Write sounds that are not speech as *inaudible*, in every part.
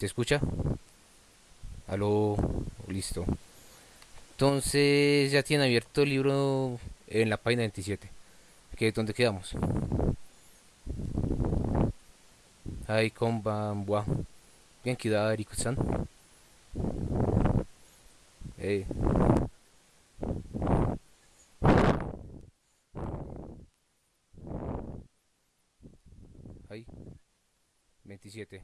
¿Te escucha? Aló, listo. Entonces ya tiene abierto el libro en la página 27. ¿Qué, ¿Dónde quedamos? Ay, konbanwa. Bien Riku-san. Eh. Ay. 27.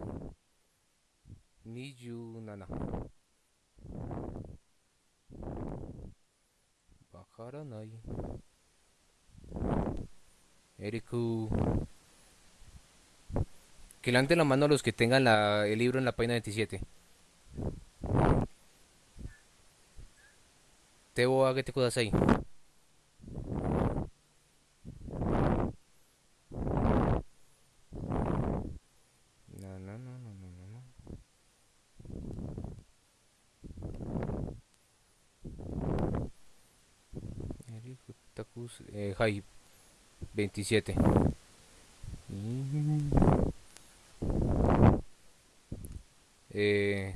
Nijunana. Wakaranai. Eriku. Que levanten la mano los que tengan la- el libro en la página 27. Tebo agete kudasai. Na, 27. Eh.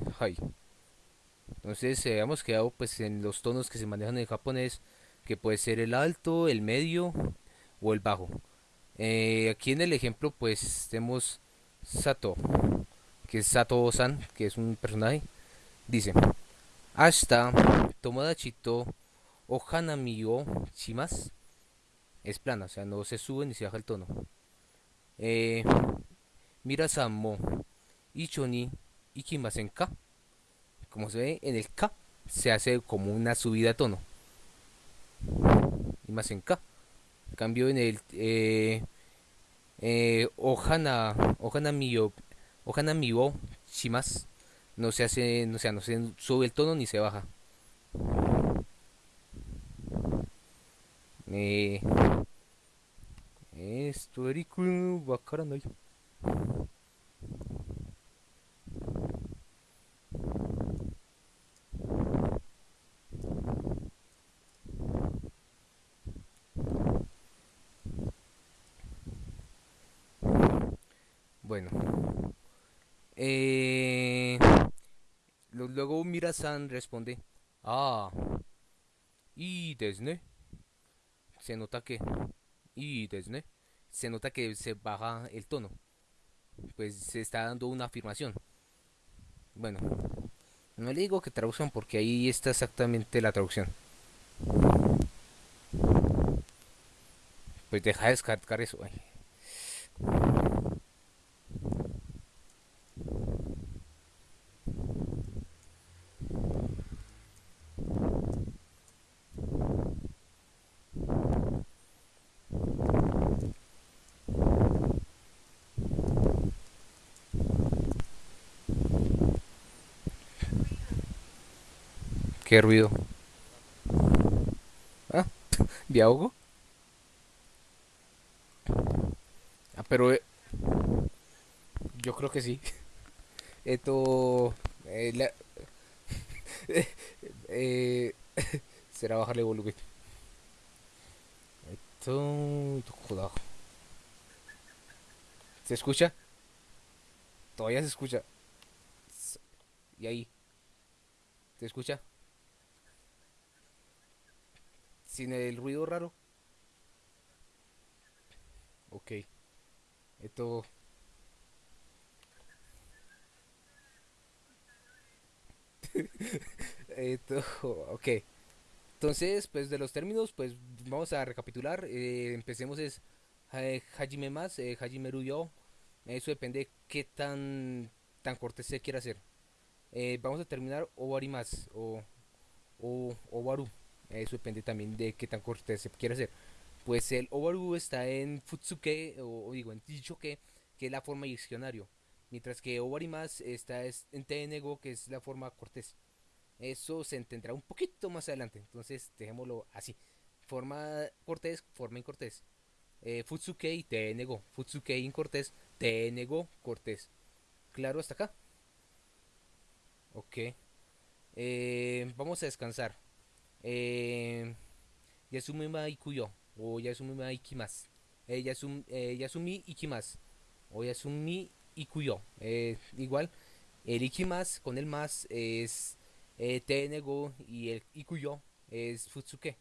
Entonces eh, hemos quedado pues en los tonos que se manejan en japonés, que puede ser el alto, el medio o el bajo. Eh, aquí en el ejemplo pues tenemos Sato, que es Sato-san, que es un personaje. Dice, hasta Tomodachi to Ohanami o Shimasu. Es plana, o sea, no se sube ni se baja el tono. Eh, Mira-san mo Icho ni ikimasen ka. Como se ve en el ka, se hace como una subida de tono. Imasen ka. En cambio en el eh, eh, Ohana, Ohana Miyo, Ohana Miyo Shimas no se hace, no, sea, no se sube el tono ni se baja. Eh, esto, Eriku, wakaranai. Bueno, eh, luego Mira-san responde, ah, y desne. Se nota que, y desne, se nota que se baja el tono. Pues se está dando una afirmación. Bueno, no le digo que traduzcan porque ahí está exactamente la traducción. Pues deja de descargar eso. ¿Qué ruido? Ah, *laughs* ¿de ahogo? Ah, pero eh, yo creo que sí. *laughs* Esto... eh, *laughs* eh, será bajarle volumen. Esto... joda. ¿Se escucha? Todavía se escucha. ¿Y ahí? ¿Se escucha? Sin el ruido raro. Ok. Esto... *laughs* Esto... Ok. Entonces, pues de los términos, pues vamos a recapitular. Eh, empecemos es eh, Hajime más, eh, Hajime yo. Eso depende de qué tan, tan cortés se quiera hacer. Vamos a terminar Owari más o, o Owaru. Eso depende también de qué tan cortés se quiera hacer. Pues el Owaru está en Futsuke, o, digo, en Tichoke, que es la forma diccionario. Mientras que Owari más está es- en Tenego, que es la forma cortés. Eso se entenderá un poquito más adelante. Entonces, dejémoslo así. Forma cortés, forma incortés. Eh, Futsuke y te negó. Futsuke incortés, te negó cortés. ¿Claro hasta acá? Ok. Eh, vamos a descansar. Eh, Yasumi ma ikuyo. O Yasumi ma ikimasu. Eh, Yasum- eh, Yasumi ikimasu. O Yasumi ikuyo. Eh, igual. El iki más con el más es eh, tenego y el ikuyo es futsuke.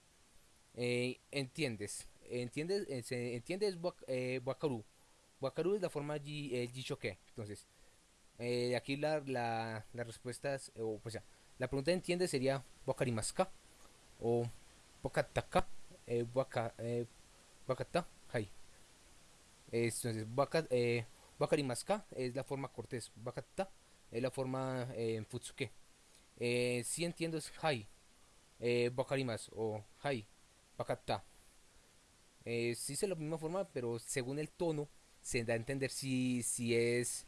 Eh, ¿Entiendes? ¿Entiendes? Eh, se entiende es wak- eh, wakaru. Wakaru es la forma ji, eh, jishoke. Entonces, eh, aquí la, la, la respuesta es, o pues ya, la pregunta entiende sería wakarimasu ka o wakataka, eh, waka, eh, hai. Es- Entonces, waka, eh, es la forma cortés, wakata es la forma eh, futsuke. Eh, si entiendo es hai, eh, o hai, wakata. Eh, sí es la misma forma, pero según el tono se da a entender si, si es...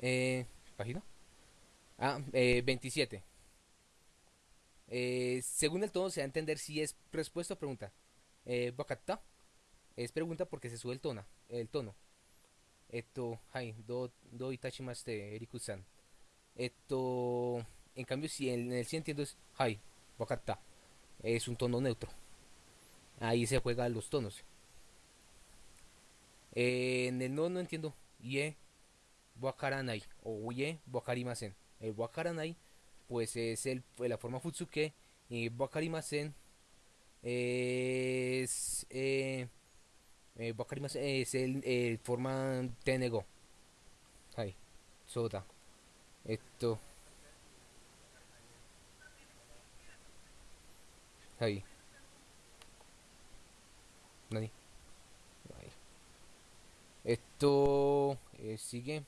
Eh, ¿Página? Ah, eh, 27. Eh, según el tono se da a entender si es respuesta o pregunta. Eh, wakata es pregunta porque se sube el tono. El tono. Esto, hai, do, do itachimashite, Eriku-san. Esto, en cambio, si en el sí entiendo es hai, wakata. Es un tono neutro. Ahí se juegan los tonos. Eh, en el no no entiendo. Ye wakaranai o ye wakarimasen. El wakaranai pues es el, la forma futsuke y wakarimasen es eh, eh, wakarimasen es el, el forma tenego. Hai. Soda. Esto. Nani. Ahí. Esto eh, sigue.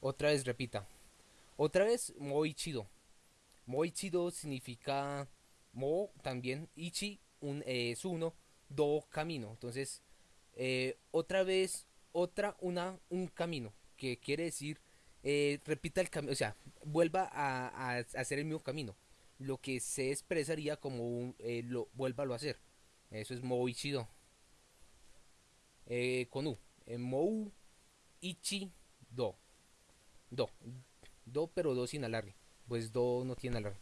Otra vez repita. Otra vez muy chido. Muy chido significa mo también. Ichi un, eh, es uno. Do camino. Entonces, eh, otra vez, otra, una, un camino. Que quiere decir, eh, repita el camino. O sea, vuelva a, hacer el mismo camino. Lo que se expresaría como un, lo, vuélvalo a hacer. Eso es muy chido. Eh, con U. Mou, ichi, do. Do. Do, pero do sin alargue. Pues do no tiene alargue.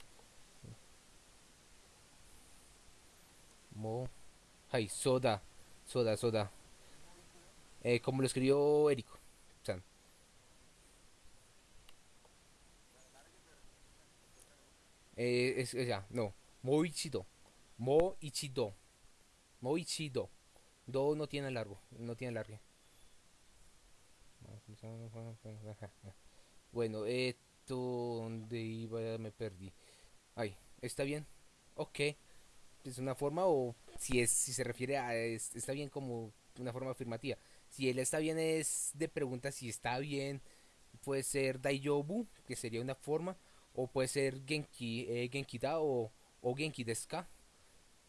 Mo. Ay, soda. Soda, soda. Eh, como lo escribió Erico. San. Eh, es, ya, no. Moichido. Moichido. Moichido. Do no tiene largo. No tiene largue. Bueno, esto donde iba me perdí. Ay, ¿está bien? Ok. Es una forma o si es si se refiere a es- está bien como una forma afirmativa. Si él está bien es de pregunta si está bien. Puede ser Daiobu, que sería una forma, o puede ser Genki, eh, Genki da o, o Genki desu ka.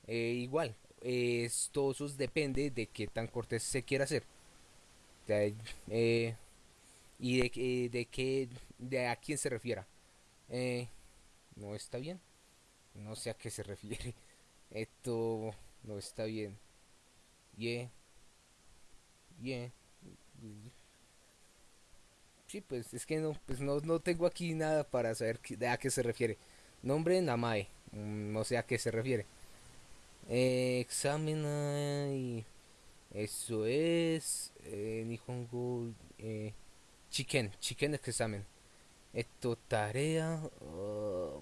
Eh, igual, esto eso depende de qué tan cortés se quiera hacer. Sea, eh, y de, que- de qué, de a quién se refiera. Eh, no está bien. No sé a qué se *laughs* refiere. Esto no está bien. Ye, ye. Sí, pues es que no, pues no, no tengo aquí nada para saber de a qué se refiere. Nombre Namae. No sé a qué se refiere. Eh, ay, Eso es. Eh, Nihongo. Eh, chicken. Chicken examen. Esto, tarea.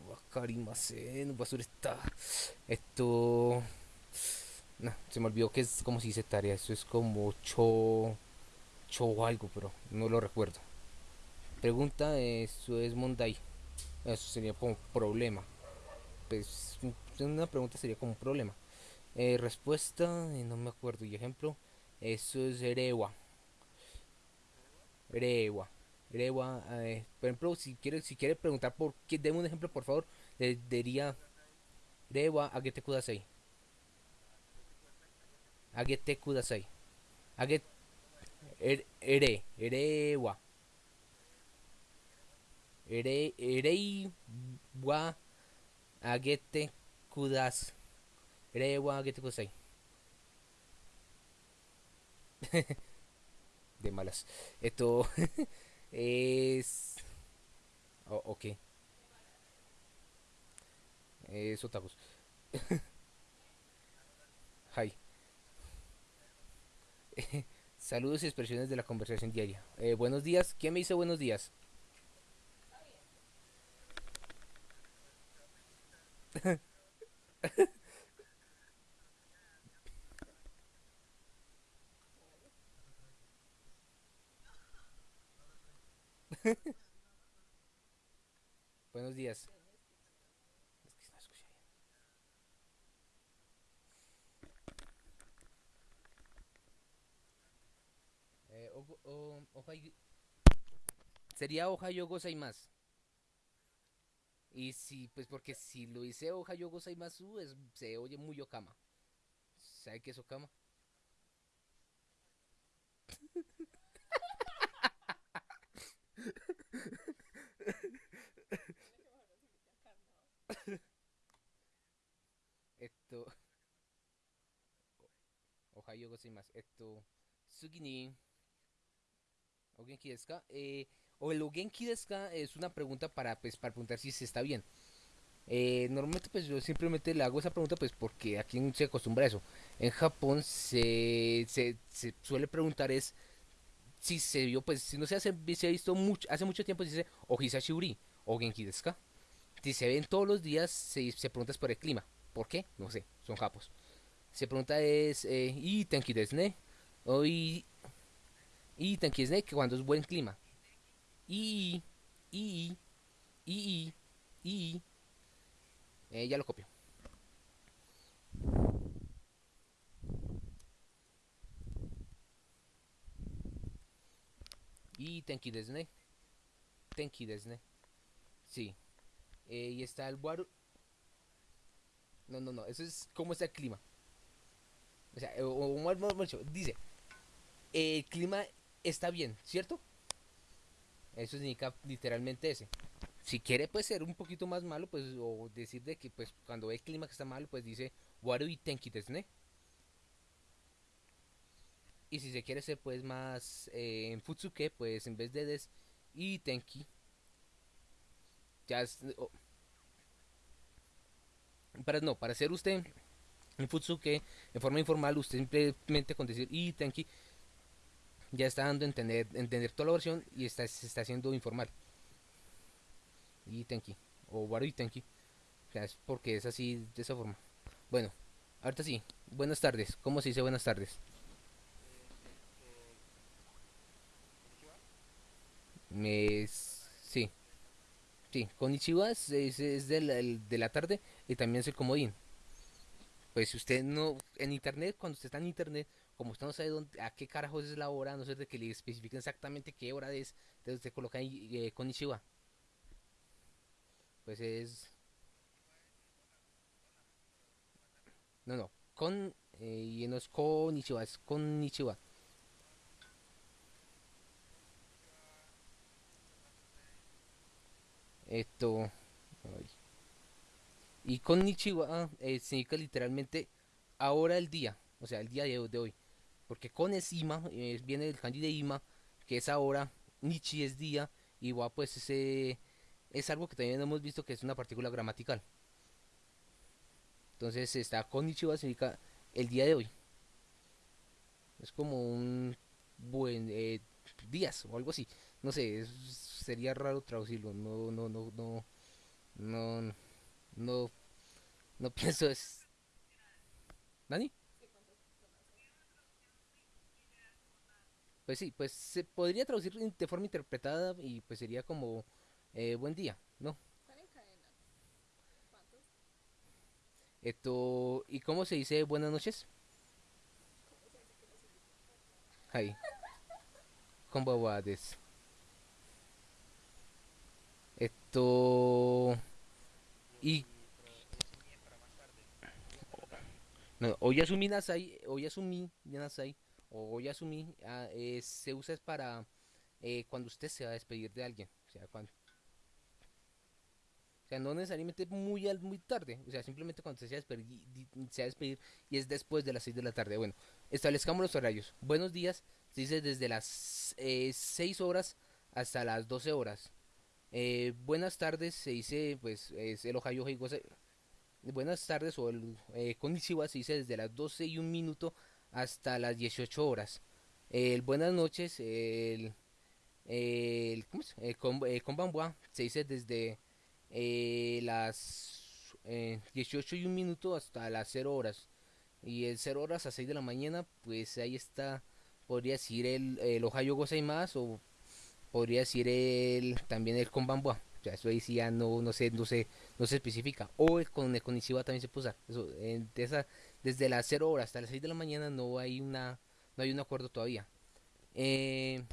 Wakarimasen. Basura está. Esto. No, se me olvidó que es como si dice tarea. Eso es como cho. Cho algo, pero no lo recuerdo. Pregunta, eso es Mondai. Eso sería como problema. Pues una pregunta sería como un problema. Eh, respuesta, eh, no me acuerdo. Y ejemplo, eso es Erewa. Erewa. Erewa. eh, por ejemplo, si quiere, si quiere preguntar por qué, deme un ejemplo, por favor. Le diría Erewa Agete Kudasai. Agete Kudasai. Agete. Er, ere. Erewa. Ere, erei wa agete kudas. Erei wa agete kudasai. *laughs* de malas. Esto *laughs* es... Oh, ok. Eh, es. *laughs* Hi. *laughs* Saludos y expresiones de la conversación diaria. Eh, buenos días. ¿Quién me dice buenos días? Buenos días. Eh, Sería Ohio Gozaimasu. Y si, pues porque si lo hice Ohio Gozaimasu, es, se oye muy Okama. ¿Sabe qué es Okama? *laughs* Esto, Ohio Gozaimasu. Esto, Sugi ni ¿O Genki desu ka? Eh, o el Genki desu ka es una pregunta para, pues, para preguntar si se está bien. Eh, normalmente pues yo simplemente le hago esa pregunta pues porque aquí no se acostumbra a eso. En Japón se, se, se suele preguntar es si se vio pues si no se hace se ha visto mucho hace mucho tiempo se dice ohisashi uri o genki. Si se ven todos los días se, se pregunta es por el clima. ¿Por qué? No sé, son japos. Se pregunta es eh, y tenki desu ne o y, tenki desu ne que cuando es buen clima. Y y y y, eh, ya lo copio. Y tenki desu ne. Tenki desu ne. Sí. Eh, y está el waru. No, no, no. Eso es cómo está el clima. O sea, o, o dicho, dice, el clima está bien, ¿cierto? Eso significa literalmente ese. Si quiere pues ser un poquito más malo, pues o decir de que pues cuando ve el clima que está malo, pues dice waru y tenki desu ne. Y si se quiere ser pues más eh, en futsuke, pues en vez de des y tenki, ya es, o- para no, para ser usted en futsuke en forma informal, usted simplemente con decir y tenki ya está dando a entender, entender toda la versión y está, se está haciendo informal. Y tenki, o waru y tenki, es porque es así de esa forma. Bueno, ahorita sí, buenas tardes, ¿cómo se dice buenas tardes? Me, sí, sí, Konnichiwa es, es, es el- de la tarde y también es el comodín. Pues si usted no, en internet, cuando usted está en internet, como usted no sabe dónde, a qué carajos es la hora, no ser de que le especifiquen exactamente qué hora es, entonces usted coloca ahí eh, Konnichiwa. Pues es, no, no, con, eh, y no es Konnichiwa, es Konnichiwa. Esto, ay, y Konnichiwa eh, significa literalmente ahora el día, o sea, el día de, de hoy. Porque con es Ima, eh, viene del kanji de Ima, que es ahora, Nichi es día, y wa pues ese es algo que también hemos visto que es una partícula gramatical. Entonces está Konnichiwa significa el día de hoy. Es como un buen eh, días o algo así. No sé, sería raro traducirlo. No, no, no, no, no, no, no *laughs* pienso es. ¿Nani? Pues sí, pues se podría traducir de forma interpretada y pues sería como eh, buen día, ¿no? Esto, ¿y cómo se dice buenas noches? Hi, konbanwa desu. Esto, y no, oyasumi nasai, oyasumi nasai o oyasumi ah, eh, se usa para eh, cuando usted se va a despedir de alguien, o sea, cuando, o sea, no necesariamente muy muy tarde, o sea, simplemente cuando se va a despedir, di- se va a despedir y es después de las 6 de la tarde. Bueno, establezcamos los horarios. Buenos días, se dice desde las eh, 6 horas hasta las 12 horas. Eh, buenas tardes, se dice, pues, es el Ohio Heigo- Buenas tardes o el eh, se dice desde las 12 y un minuto hasta las 18 horas. El buenas noches, el, el, ¿cómo es? El, eh, se dice desde eh, las los eh, 18 y un minuto hasta las 0 horas. Y el 0 horas a 6 de la mañana, pues ahí está, podría decir el, el Ohio más o podría decir el también el con Bambua. O sea, eso ahí sí ya no, no sé, no sé, no se especifica. O el con el también se puede. Eso, esa, desde las 0 horas hasta las 6 de la mañana no hay una, no hay un acuerdo todavía. Eh,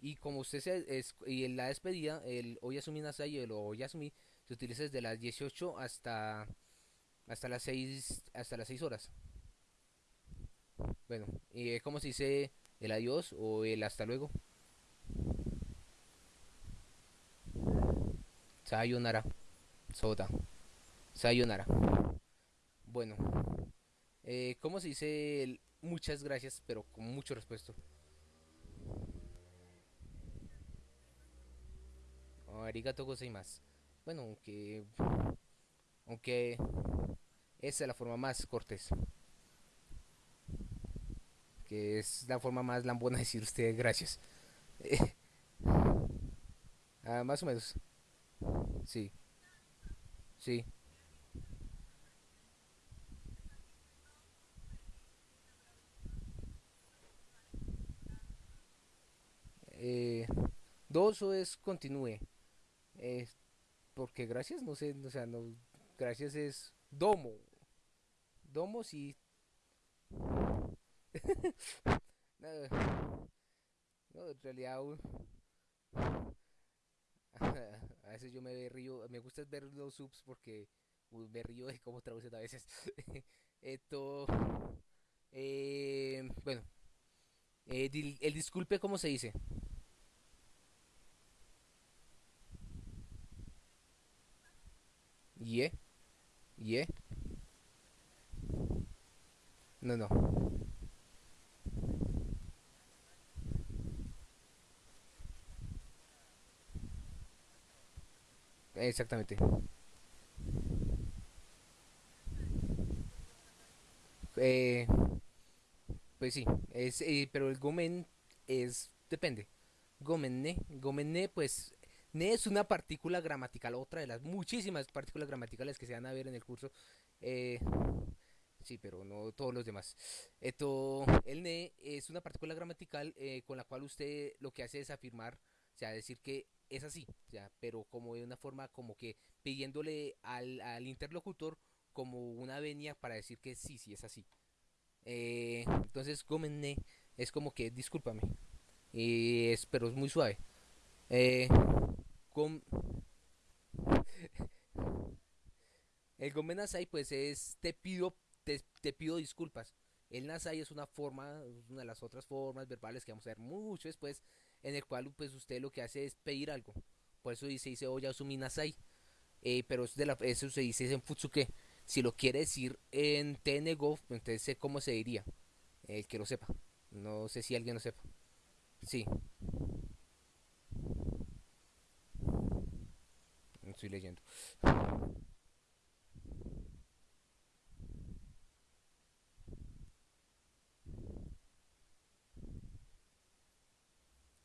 y como usted se, y en la despedida, el Oyasumi Nasai, el Oyasumi, se utiliza desde las 18 hasta hasta las 6 hasta las 6 horas. Bueno, y como se dice el adiós o el hasta luego. Sayonara. Soda. Sayonara. Bueno. Eh, ¿Cómo se dice muchas gracias, pero con mucho respeto? Arigato gozaimasu. Bueno, aunque... Aunque... Esa es la forma más cortés. Que es la forma más lambona de decir usted gracias. *laughs* ah, más o menos. Sí. Sí. Eh, dos o es continúe. Eh, porque gracias, no sé, o sea, no, gracias es domo. Domo sí. *laughs* no, en realidad *laughs* a veces yo me río, me gusta ver los subs porque me río de cómo traducen a veces. *laughs* Esto, eh, bueno, eh, el disculpe, ¿cómo se dice? ¿Ye? ¿Ye? No, no. Exactamente. Eh, pues sí, es, eh, pero el gomen es, depende. Gomen, ne, pues, ne es una partícula gramatical, otra de las muchísimas partículas gramaticales que se van a ver en el curso. Eh, sí, pero no todos los demás. Esto, el ne es una partícula gramatical eh, con la cual usted lo que hace es afirmar, o sea, decir que es así, pero como de una forma como que pidiéndole al, al interlocutor como una venia para decir que sí, sí es así. Eh, entonces, gomenné es como que discúlpame, y es, pero es muy suave. Eh, *laughs* el gomen nasai pues es te pido te, te pido disculpas. El nasai es una forma, una de las otras formas verbales que vamos a ver mucho después en el cual pues usted lo que hace es pedir algo. Por eso dice, dice Oyasumi Nasai. Eh, pero de la, eso se dice en Futsuke. Si lo quiere decir en Tenego, entonces sé cómo se diría. El que lo sepa. No sé si alguien lo sepa. Sí. Estoy leyendo.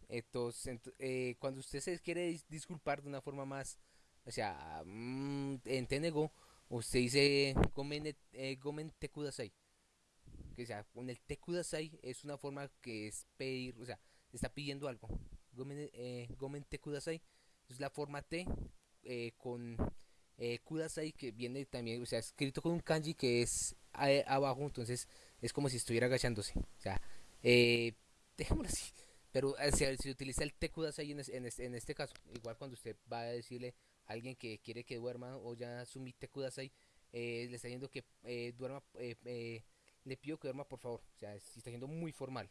Entonces, eh, cuando usted se quiere disculpar de una forma más, o sea, mm, en Tenego, usted dice gomen, eh, gomen te. Que sea, con el te kudasai es una forma que es pedir, o sea, está pidiendo algo. Gomen, eh, gomen te es la forma T eh, con eh, kudasai que viene también, o sea, escrito con un kanji que es abajo, entonces es como si estuviera agachándose. O sea, eh, *laughs* dejémoslo así. Pero eh, si, utiliza el tekudasai en, en, este, en este caso, igual cuando usted va a decirle a alguien que quiere que duerma o ya sumi tekudasai, eh, le está diciendo que eh, duerma, eh, le pido que duerma por favor. O sea, si está siendo muy formal.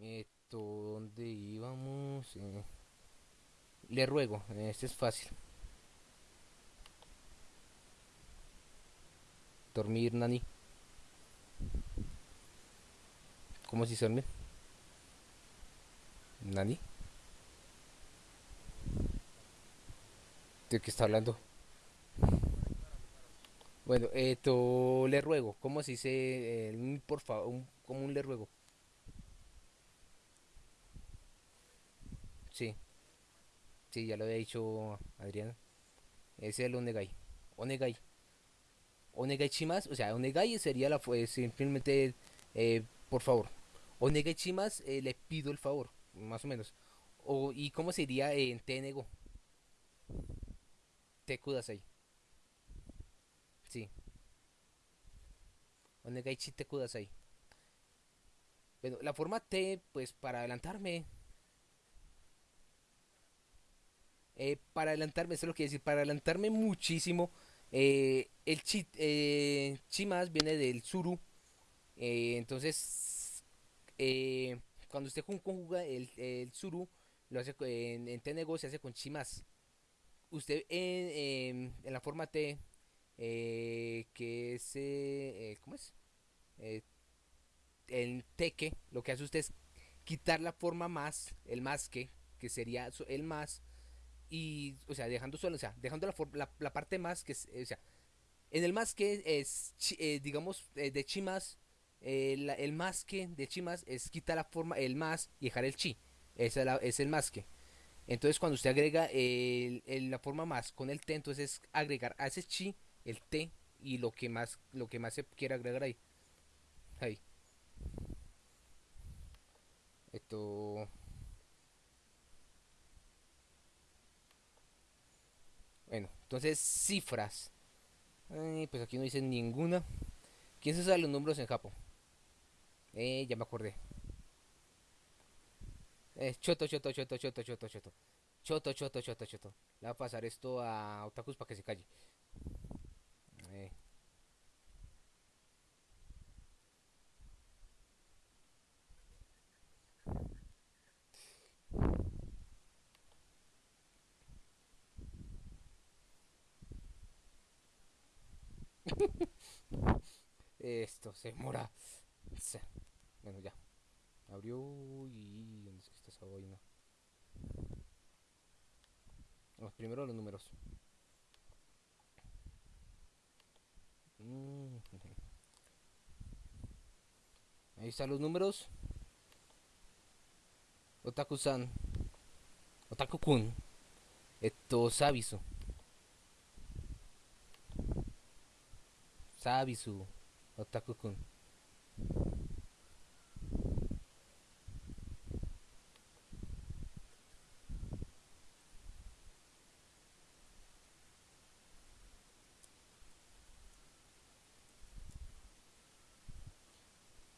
Esto, ¿dónde íbamos? le ruego, este es fácil. Dormir, Nani. ¿Cómo si se duerme? ¿Nani? ¿De qué está hablando? Bueno, esto le ruego. ¿Cómo se dice? Eh, por favor, como un le ruego. Sí, sí, ya lo había dicho Adrián. Ese es el Onegai. Onegai. Onegai chimas, o sea, Onegai sería la fue simplemente eh, por favor. Onegai chimas, eh, le pido el favor, más o menos. O, ¿Y cómo sería en Tenego? Te kudasai. Sí. Onegai chi te kudasai. Bueno, la forma T, pues para adelantarme. eh, para adelantarme, eso es lo que decir, para adelantarme muchísimo. Eh, el chi, eh, chimas viene del suru. eh, entonces, cuando usted conjuga el, el suru, lo hace en, en Tenego se hace con chimas. Usted en, en- la forma T, que es, ¿cómo es? El teque, lo que hace usted es quitar la forma más, el más que, que sería el más, y, o sea, dejando solo, o sea, dejando la, la, la parte más, que es, o sea, en el más que es, eh, digamos, eh, de chi más, eh, el más que de chi más es quitar la forma, el más y dejar el chi, esa es, es el más que. Entonces, cuando usted agrega el- la forma más con el t, entonces es agregar a ese chi el t y lo que más, lo que más se quiera agregar ahí. Ahí. Esto. Bueno, entonces cifras. Pues aquí no dice ninguna. ¿Quién se sabe los números en Japón? Eh, ya me acordé. Eh, choto, choto, choto, choto, choto, choto. Choto, choto, choto, choto. Le va a pasar esto a Otakus para que se calle. Eh, *laughs* esto se mora. Bueno, ya. Abrió y... ¿Dónde es que está esa vaina? Vamos primero los números. Mm, Ahí están los números. Otaku-san. Otaku-kun. Esto, Sabisu. Sabisu. Otaku-kun.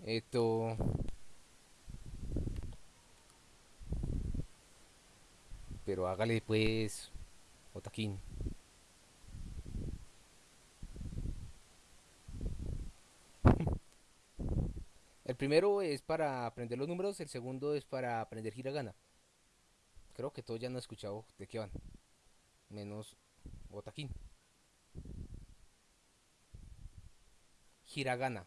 Esto. Pero hágale pues. Otakin. El primero es para aprender los números, el segundo es para aprender hiragana. Creo que todos ya han escuchado de qué van. Menos Otakin. Hiragana.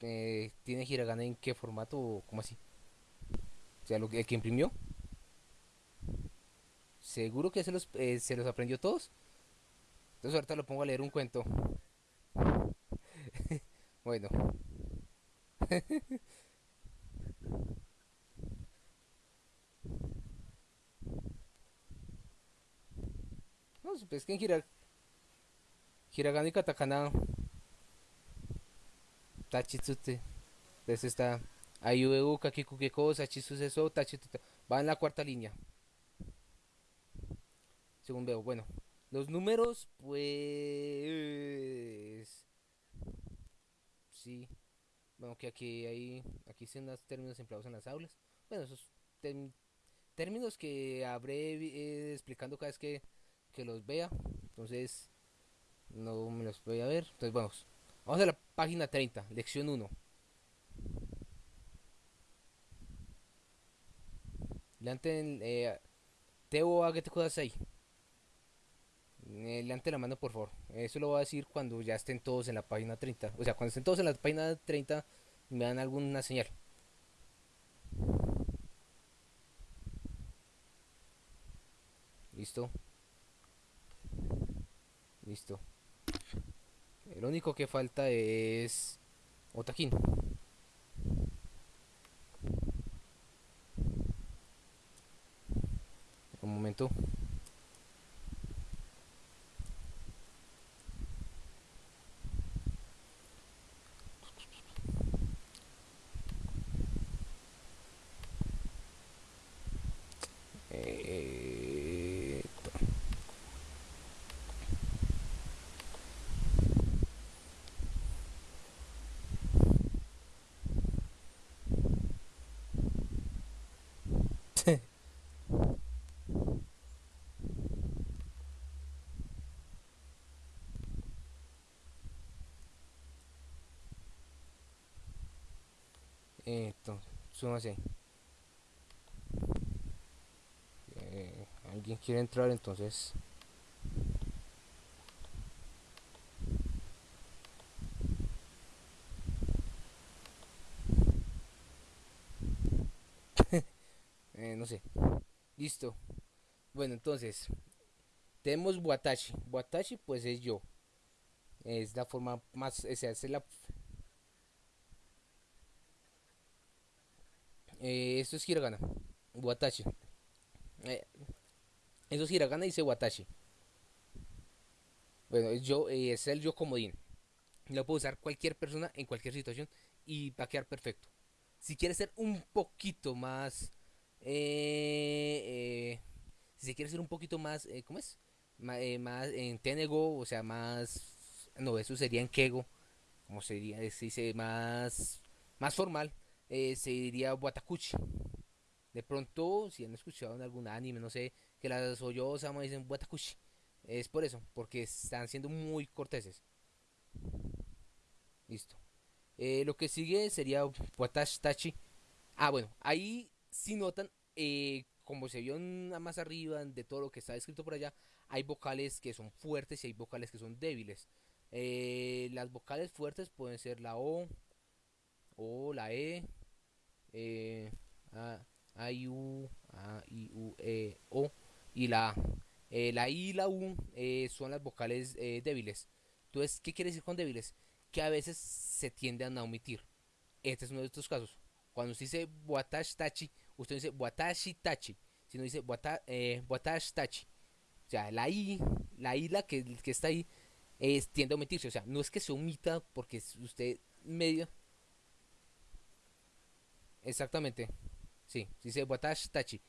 Eh, ¿Tiene hiragana en qué formato o cómo así? O sea, lo que, el que imprimió. ¿Seguro que se los, eh, se los aprendió todos? Entonces ahorita lo pongo a leer un cuento. Bueno, *laughs* no, pues que hira- hiragana y katakana tachitsute. Entonces está Ayueu, Kakiku Keko, Sachitsu Seso, Tachituta. Va en la cuarta línea. Según veo. Bueno, los números, pues. Sí. Bueno, que aquí hay. Aquí están los términos empleados en las aulas. Bueno, esos términos que habré eh, explicando cada vez que, que los vea. Entonces, no me los voy a ver. Entonces, vamos. Vamos a la página 30, lección 1. Leanten, eh, Teo Agete Kudasai. Eh, eh, Adelante la mano, por favor. Eso lo voy a decir cuando ya estén todos en la página 30. O sea, cuando estén todos en la página 30, me dan alguna señal. Listo. Listo. El único que falta es Otaquín. Un momento. Esto, súmase. Eh, ¿Alguien quiere entrar entonces? *laughs* Eh, no sé. Listo. Bueno, entonces. Tenemos Watashi. Watashi pues es yo. Es la forma más... O sea, es la... Eh, esto es hiragana. Watashi. Eh, eso es hiragana dice Watashi. Bueno, yo, eh, es el yo comodín. Lo puede usar cualquier persona en cualquier situación y va a quedar perfecto. Si quieres ser un poquito más... eh, si quiere ser un poquito más... ¿Cómo es? Más en Tenego, o sea, más... No, eso sería en Kego. ¿Cómo sería? Se dice más... Más formal. Eh, se diría Watakuchi. De pronto, si han escuchado en algún anime, no sé, que las Oyosama dicen Watakushi. Es por eso, porque están siendo muy corteses. Listo. Eh, lo que sigue sería Watashi Tachi. Ah, bueno, ahí si notan, eh, como se vio más arriba de todo lo que está escrito por allá, hay vocales que son fuertes y hay vocales que son débiles. Las vocales fuertes pueden ser la O, o la E, eh, A, I, U, A, I, U, E, O y la A. Eh, la I y la U eh, son las vocales eh, débiles. Entonces, ¿qué quiere decir con débiles? Que a veces se tienden a omitir. Este es uno de estos casos. Cuando usted dice Watashi Tachi, usted dice Watashi Tachi. Si no dice wata, eh, Watashi Tachi. O sea, la I, la I la que, que está ahí, tiende a omitirse. O sea, no es que se omita porque usted medio. Exactamente. Sí, dice Watashi Tachi.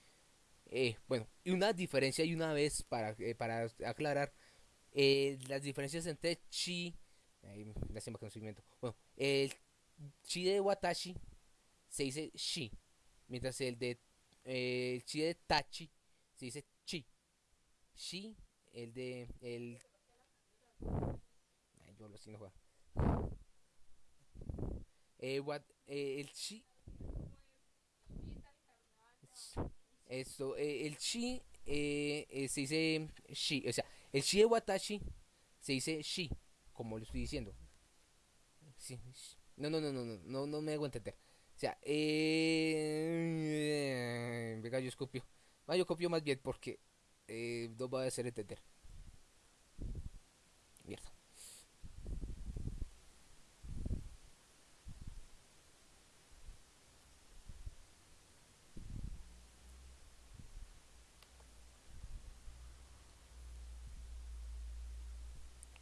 Eh, bueno, y una diferencia y una vez para, eh, para aclarar eh, las diferencias entre chi, soy invento. Bueno, el chi de Watashi se dice shi, mientras el de el chi de Tachi se dice chi. Shi, el de el Ay, yo lo. Eh, what, el chi Esto, eh, el chi eh, eh, se dice shi, o sea, el shi de watashi se dice shi, como lo estoy diciendo. No, no, no, no, no, no, no me hago entender. O sea, eh, venga, yo copio. Ah, yo copio más bien porque eh, no va a hacer entender.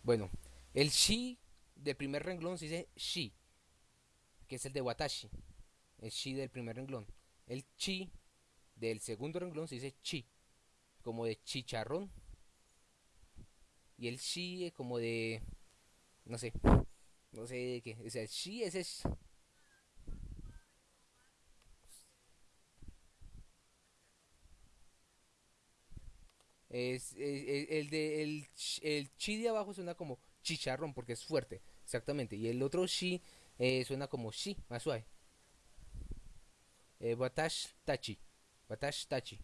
Bueno, el shi del primer renglón se dice shi, que es el de watashi. El shi del primer renglón. El chi del segundo renglón se dice chi, como de chicharrón. Y el shi es como de. No sé. No sé de qué. O sea, el shi es. Es, es- el de el, el chi de abajo suena como chicharrón porque es fuerte, exactamente. Y el otro shi eh, suena como shi, más suave. Eh, watashi tachi. Watashi tachi.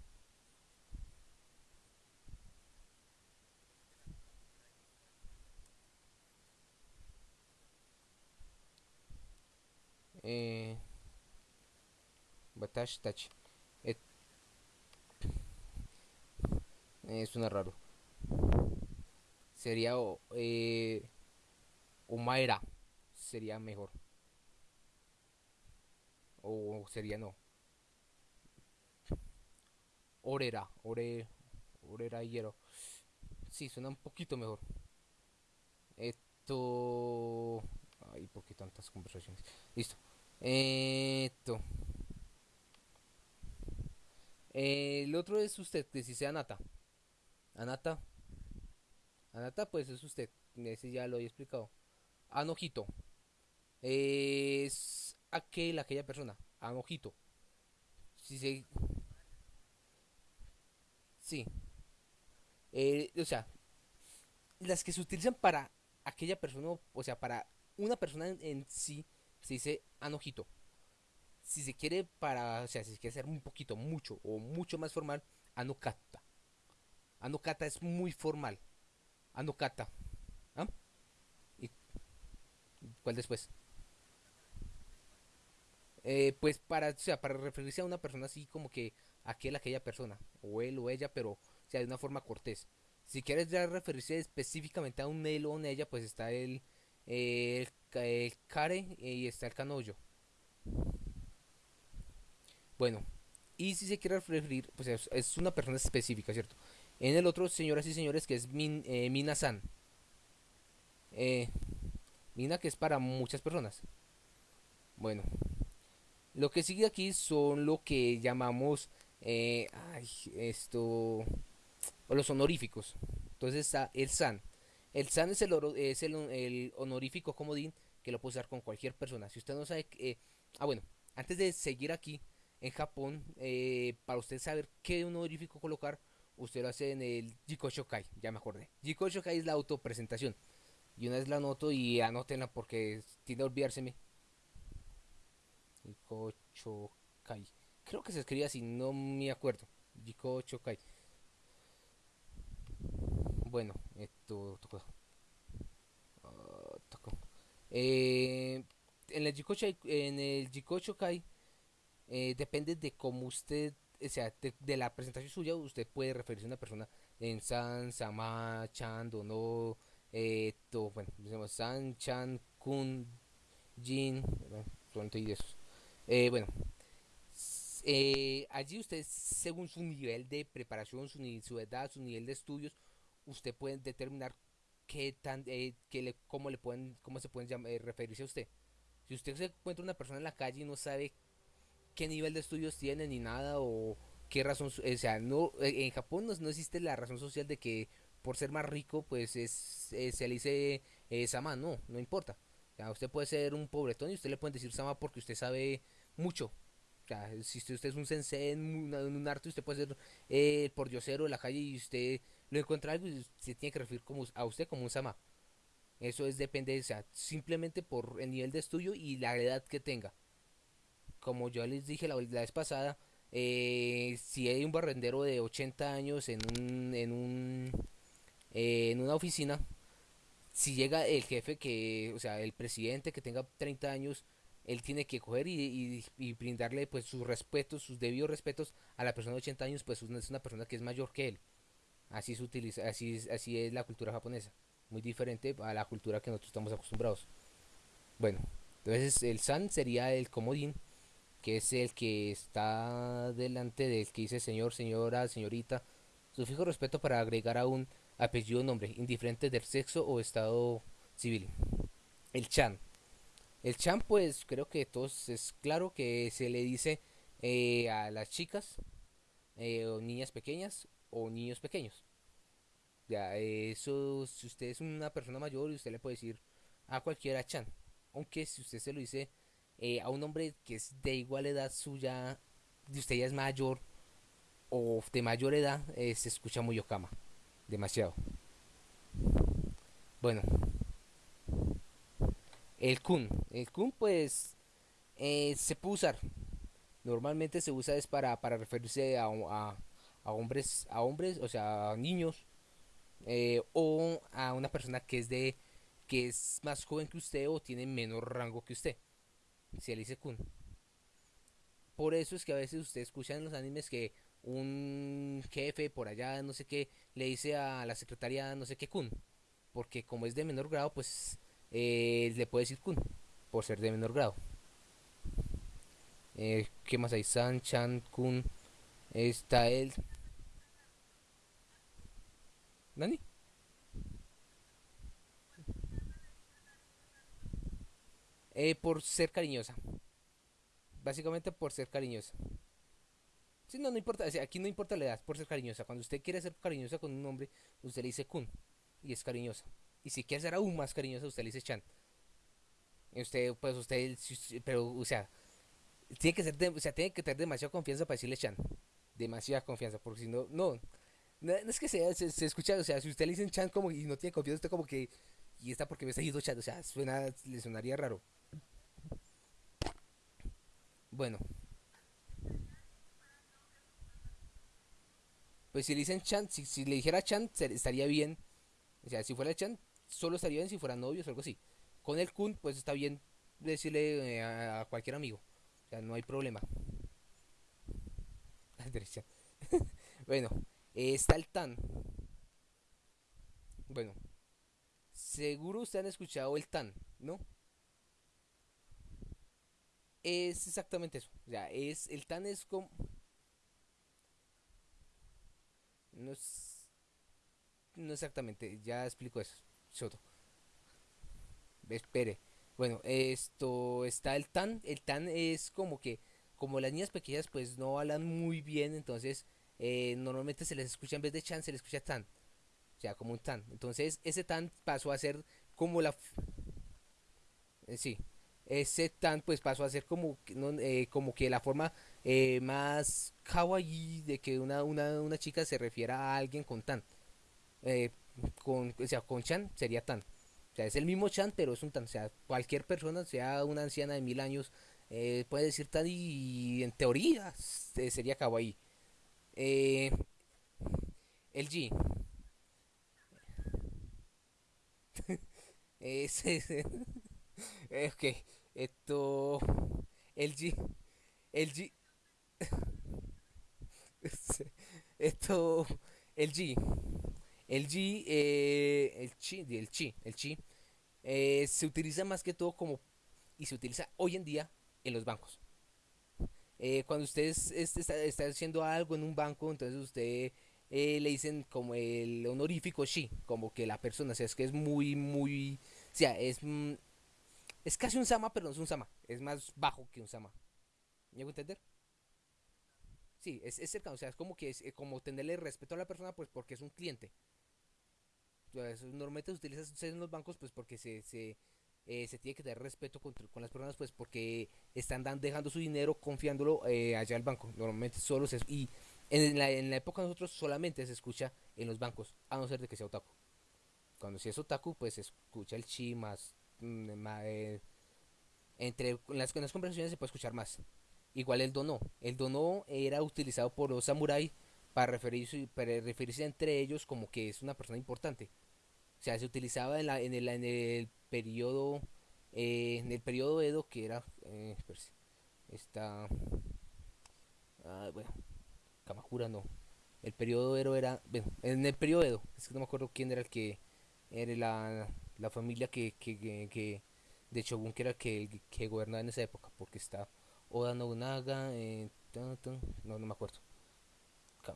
Eh, watashi tachi. Eh, eh, suena raro. Sería eh, Omaera. Sería mejor. O sería no. Orera. Ore. Orera Hiero. Sí, suena un poquito mejor. Esto. Ay, ¿por qué tantas conversaciones? Listo. Esto. El otro es usted, que si sea Anata. Anata. Anata, pues es usted. Ese ya lo he explicado. Anojito. Es aquel, aquella persona. Anojito. Si se. Sí. Eh, o sea, las que se utilizan para aquella persona, o sea, para una persona en, sí, se dice anojito. Si se quiere para, o sea, si se quiere hacer un poquito, mucho o mucho más formal, anokata. Anokata es muy formal. Anokata. ¿Ah? ¿Y cuál después? Eh, pues para, o sea, para referirse a una persona así como que aquel, aquella persona, o él o ella, pero sea, de una forma cortés. Si quieres ya referirse específicamente a un él o una ella, pues está el, el, el care y está el canollo. Bueno, y si se quiere referir, pues es, es una persona específica, ¿cierto? En el otro, señoras y señores, que es Min, eh, Mina-san. Eh, Mina, que es para muchas personas. Bueno, lo que sigue aquí son lo que llamamos eh, ay, esto los honoríficos. Entonces está el san. El san es el, es el, honorífico comodín que lo puede usar con cualquier persona. Si usted no sabe, eh, ah bueno, antes de seguir aquí en Japón, eh, para usted saber qué honorífico colocar, usted lo hace en el Jiko Shokai, ya me acordé. Jiko Shokai es la autopresentación. Y una vez la anoto y anótenla porque tiende a olvidárseme. Jiko Chokai. Creo que se escribe así, no me acuerdo. Jiko Chokai. Bueno, esto tocó. Uh, tocó. Eh, en el Jiko, en el Jiko Chokai eh, depende de cómo usted, sea, de, la presentación suya, usted puede referirse a una persona en San, Sama, Chan, Dono, esto, bueno, San, Chan, Kun, Jin, y eso. Eh, bueno, eh, allí usted, según su nivel de preparación, su, edad, su nivel de estudios, usted puede determinar qué tan, eh, le, cómo le pueden, cómo se pueden eh, referirse a usted. Si usted se encuentra una persona en la calle y no sabe qué nivel de estudios tiene ni nada o qué razón, o sea, no, en Japón no, existe la razón social de que por ser más rico, pues es, se le dice sama, no, no importa. usted puede ser un pobretón y usted le puede decir sama porque usted sabe mucho. si usted, es un sensei en un, arte, usted puede ser eh, por diosero de la calle y usted lo encuentra algo se tiene que referir como, a usted como un sama. Eso es depende, o sea, simplemente por el nivel de estudio y la edad que tenga. Como yo les dije la, vez pasada, eh, si hay un barrendero de 80 años en un, en un eh, en una oficina, si llega el jefe que, o sea, el presidente que tenga 30 años, él tiene que coger y, y, brindarle pues sus respetos, sus debidos respetos a la persona de 80 años, pues es una persona que es mayor que él. Así, se utiliza, así, así es la cultura japonesa. Muy diferente a la cultura que nosotros estamos acostumbrados. Bueno, entonces el san sería el comodín, que es el que está delante del que dice señor, señora, señorita. Su fijo respeto para agregar a un apellido o nombre, indiferente del sexo o estado civil. El chan. El chan, pues creo que todos es claro que se le dice eh, a las chicas eh, o niñas pequeñas o niños pequeños. Ya, eso, si usted es una persona mayor, usted le puede decir a cualquiera Chan. Aunque si usted se lo dice eh, a un hombre que es de igual edad suya, de usted ya es mayor o de mayor edad, eh, se escucha muy Okama. Demasiado. Bueno. El kun. El kun pues eh, se puede usar. Normalmente se usa es para, para referirse a, a a hombres, a hombres, o sea, a niños, o a una persona que es de que es más joven que usted o tiene menor rango que usted. Si él dice kun. Por eso es que a veces usted escucha en los animes que un jefe por allá, no sé qué, le dice a la secretaria no sé qué kun. Porque como es de menor grado, pues eh, le puede decir kun. Por ser de menor grado. Eh, ¿Qué más hay? San, Chan, kun. Está el ¿Nani? Eh, por ser cariñosa. Básicamente por ser cariñosa. Sí, no, no importa, o sea, aquí no importa la edad, por ser cariñosa. Cuando usted quiere ser cariñosa con un hombre, usted le dice kun y es cariñosa. Y si quiere ser aún más cariñosa, usted le dice chan. Y usted, pues usted, pero, o sea, tiene que ser, o sea, tiene que tener demasiada confianza para decirle chan. Demasiada confianza, porque si no, no, no, es que se, se, escucha, o sea, si usted le dice chan como y no tiene confianza, usted como que, y está porque me está diciendo chan, o sea, suena, le sonaría raro. Bueno. Pues si le dicen Chan, si, le dijera Chan, estaría bien. O sea, si fuera Chan, solo estaría bien si fueran novios o algo así. Con el Kun, pues está bien decirle eh, a, cualquier amigo. O sea, no hay problema. *laughs* *laughs* bueno, está el Tan. Bueno, seguro ustedes han escuchado el Tan, ¿no? Es exactamente eso. O sea, es, el Tan es como... No es... No exactamente, ya explico eso. Soto. Espere. Bueno, esto está el tan. El tan es como que, como las niñas pequeñas pues no hablan muy bien, entonces eh, normalmente se les escucha en vez de chan, se les escucha tan. O sea, como un tan. Entonces ese tan pasó a ser como la... Eh, sí, ese tan pues pasó a ser como, eh, como que la forma eh, más kawaii de que una, una, una, chica se refiera a alguien con tan. Eh, con, o sea, con chan sería tan. O sea, es el mismo chan, pero es un tan. O sea, cualquier persona, sea una anciana de mil años, puede decir tan y, en teoría sería kawaii. el G. *laughs* ese *laughs* ok, esto. El G. El G. *laughs* esto. El G. El G. Eh, el chi. El chi. El chi. Eh, se utiliza más que todo como. Y se utiliza hoy en día en los bancos. Eh, cuando usted está, haciendo algo en un banco, entonces usted le dicen como el honorífico chi, como que la persona, o sea, es que es muy, muy, o sea, es, mm, es casi un Sama, pero no es un Sama. Es más bajo que un Sama. ¿Me hago entender? Sí, es, es cercano. O sea, es como que es eh, como tenerle respeto a la persona, pues porque es un cliente. normalmente se utiliza en los bancos, pues porque se, se, eh, se tiene que tener respeto con, con, las personas, pues porque están dejando su dinero confiándolo eh, allá al banco. Normalmente solo se. Y en la, en la época nosotros solamente se escucha en los bancos, a no ser de que sea otaku. Cuando si es otaku, pues se escucha el chi más eh, entre las, las conversaciones se puede escuchar más. Igual el dono. El dono era utilizado por los samuráis para referirse, para referirse entre ellos como que es una persona importante. O sea, se utilizaba en, la, en, el, en el periodo eh, en el periodo Edo que era eh, esta ah, bueno Kamakura no el periodo Edo era bueno en el periodo Edo es que no me acuerdo quién era el que era la la familia que, que, que, de Shogun que era que, que gobernaba en esa época, porque está Oda Nobunaga, eh, no, no me acuerdo.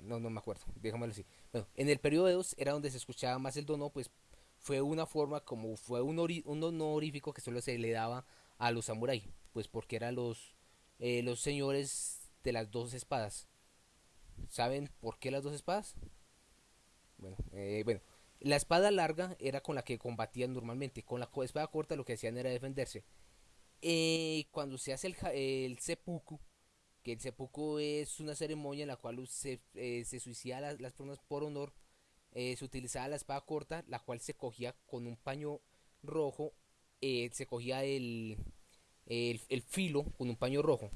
No, no me acuerdo, déjamelo así. Bueno, en el periodo de dos era donde se escuchaba más el dono, pues fue una forma como fue un, un honorífico que solo se le daba a los samuráis, pues porque eran los, eh, los señores de las dos espadas. ¿Saben por qué las dos espadas? Bueno, eh, bueno, la espada larga era con la que combatían normalmente. Con la espada corta lo que hacían era defenderse. Eh, cuando se hace el, el seppuku, que el seppuku es una ceremonia en la cual se, eh, se suicida las, las, personas por honor, eh, se utilizaba la espada corta, la cual se cogía con un paño rojo, se cogía el, el, filo con un paño rojo,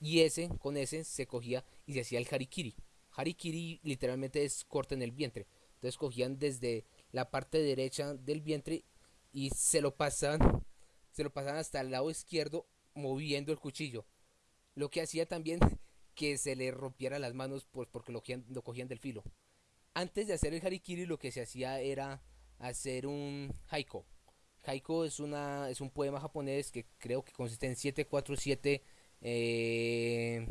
y ese, con ese se cogía y se hacía el harikiri. Harikiri literalmente es corta en el vientre. Entonces cogían desde la parte derecha del vientre y se lo pasaban, se lo pasaban hasta el lado izquierdo moviendo el cuchillo. Lo que hacía también *laughs* que se le rompiera las manos pues, porque lo cogían, lo cogían del filo. Antes de hacer el harikiri lo que se hacía era hacer un haiku. Haiku es, una, es un poema japonés que creo que consiste en 747 eh,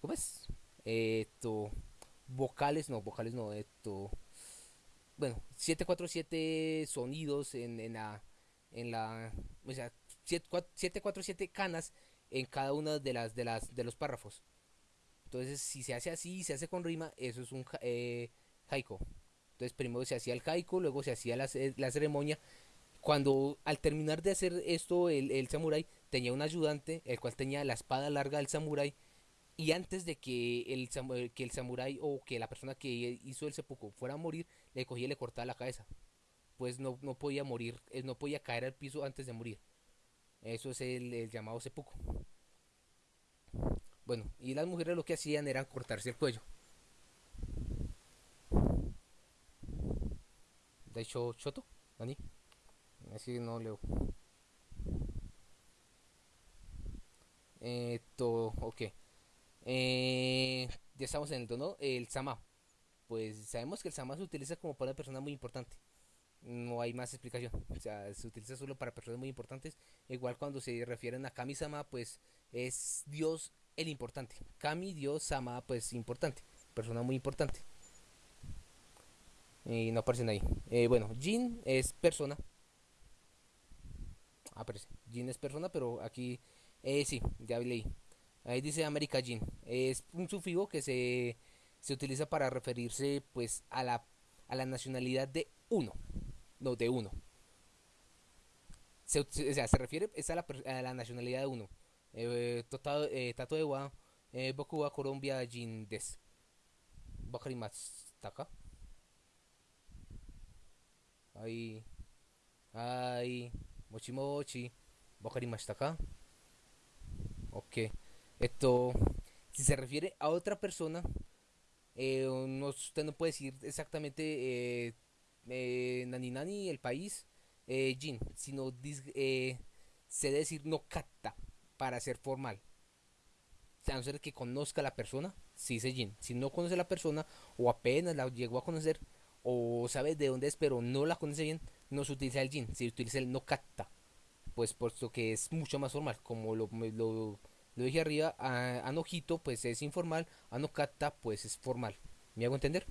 ¿Cómo es? Esto vocales, no, vocales no, esto bueno, 747 sonidos en, en la, en la, o sea, 747 canas en cada una de las, de las, de los párrafos. Entonces, si se hace así, se hace con rima, eso es un eh, haiku. Entonces, primero se hacía el haiku, luego se hacía la, la ceremonia. Cuando al terminar de hacer esto, el, el samurái tenía un ayudante, el cual tenía la espada larga del samurái y antes de que el, que el samurái o que la persona que hizo el seppuku fuera a morir, le cogía y le cortaba la cabeza. Pues no, no podía morir, eh, no podía caer al piso antes de morir. Eso es el, llamado seppuku. Bueno, y las mujeres lo que hacían era cortarse el cuello. De hecho, Choto, Dani. Así no leo. Esto, ok. Eh, ya estamos en el tono. El Sama. Pues sabemos que el Sama se utiliza como para una persona muy importante. No hay más explicación. O sea, se utiliza solo para personas muy importantes. Igual cuando se refieren a Kami-sama, pues es Dios el importante. Kami, Dios, Sama, pues importante. Persona muy importante. Y no aparecen ahí. Eh, bueno, Jin es persona. Aparece. Jin es persona, pero aquí eh, sí, ya leí. Ahí dice America Jin. Es un sufijo que se, se utiliza para referirse pues a la, a la nacionalidad de uno. No, de uno. Se, o se refiere es a, la, a la nacionalidad de uno. Eh, eh, Tato de Wa, eh, Boku wa Colombia Jin des. Bakarimatsu Ahí. Ahí. Mochi mochi. Ka. Ok. Esto, si se refiere a otra persona, eh, no, usted no puede decir exactamente eh, eh, Nani Nani, el país, eh, Jin, sino eh, se debe decir no kata para ser formal. A no ser que conozca a la persona, si dice Jin. Si no conoce a la persona, o apenas la llegó a conocer, o sabe de dónde es, pero no la conoce bien, no se utiliza el Jin, se utiliza el no kata. Pues puesto que es mucho más formal, como lo, lo lo dije arriba, Anojito pues es informal, Anokata pues es formal. ¿Me hago entender?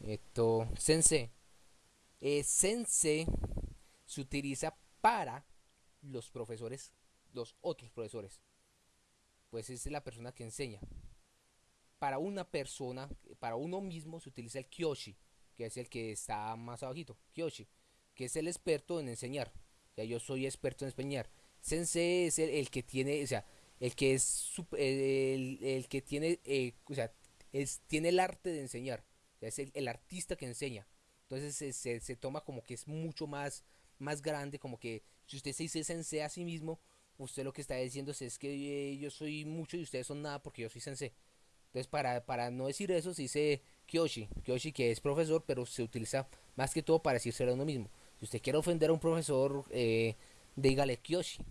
Esto, Sense. Eh, sense se utiliza para los profesores, los otros profesores. Pues es la persona que enseña. Para una persona, para uno mismo se utiliza el Kyoshi, que es el que está más abajito, Kyoshi, que es el experto en enseñar. Ya yo soy experto en enseñar Sensei es el, que tiene, o sea, el que es el, el, que tiene, eh, o sea, es, tiene el arte de enseñar. es el, artista que enseña. Entonces se, se, toma como que es mucho más, más grande, como que si usted se dice sensei a sí mismo, usted lo que está diciendo es que eh, yo soy mucho y ustedes son nada porque yo soy sensei. Entonces para, para no decir eso se dice Kyoshi, Kyoshi que es profesor, pero se utiliza más que todo para decirse a uno mismo. Si usted quiere ofender a un profesor, eh, dígale Kyoshi.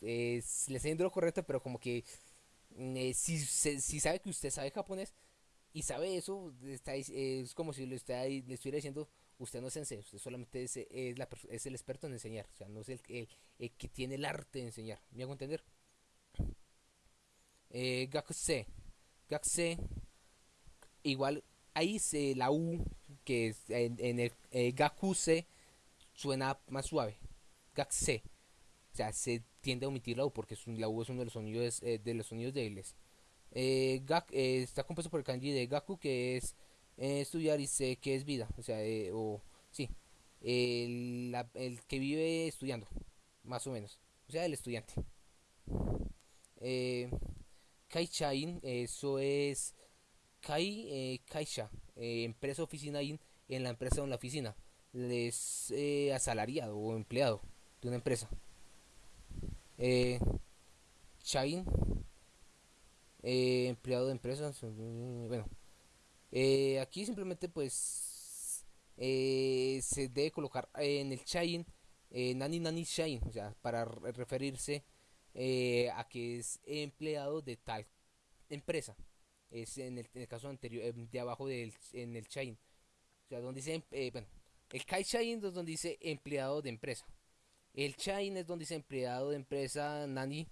le está diciendo lo correcto, pero como que mm, eh, si, si, sabe que usted sabe japonés y sabe eso, está, es como si le, está, le estuviera diciendo, usted no es sensei, usted solamente es, es, la, es el experto en enseñar, o sea, no es el, el, que tiene el arte de enseñar. ¿Me hago entender? Eh, Gakuse. Gakuse, igual, ahí se, la U, que es en, en el eh, Gakuse, suena más suave. Gakuse sea, se tiende a omitir la U porque la U es uno de los sonidos, eh, de los sonidos débiles. Eh, eh, está compuesto por el kanji de Gaku, que es estudiar, y sé que es vida. O sea, o sí, el, el, que vive estudiando, más o menos. O sea, el estudiante. Kaichain, eso es Kai, Kaisha, empresa oficina in, en la empresa o en la oficina. Es asalariado o empleado de una empresa eh, Chain, eh, empleado de empresas, bueno, eh, aquí simplemente pues eh, se debe colocar en el Chain, Nani Nani Chain, o sea, para referirse a que es empleado de tal empresa. Es en el, caso anterior, de abajo del en el Chain. O sea, donde dice, bueno, el Kai Chain es donde dice empleado de empresa. El chain es donde dice empleado de empresa nani.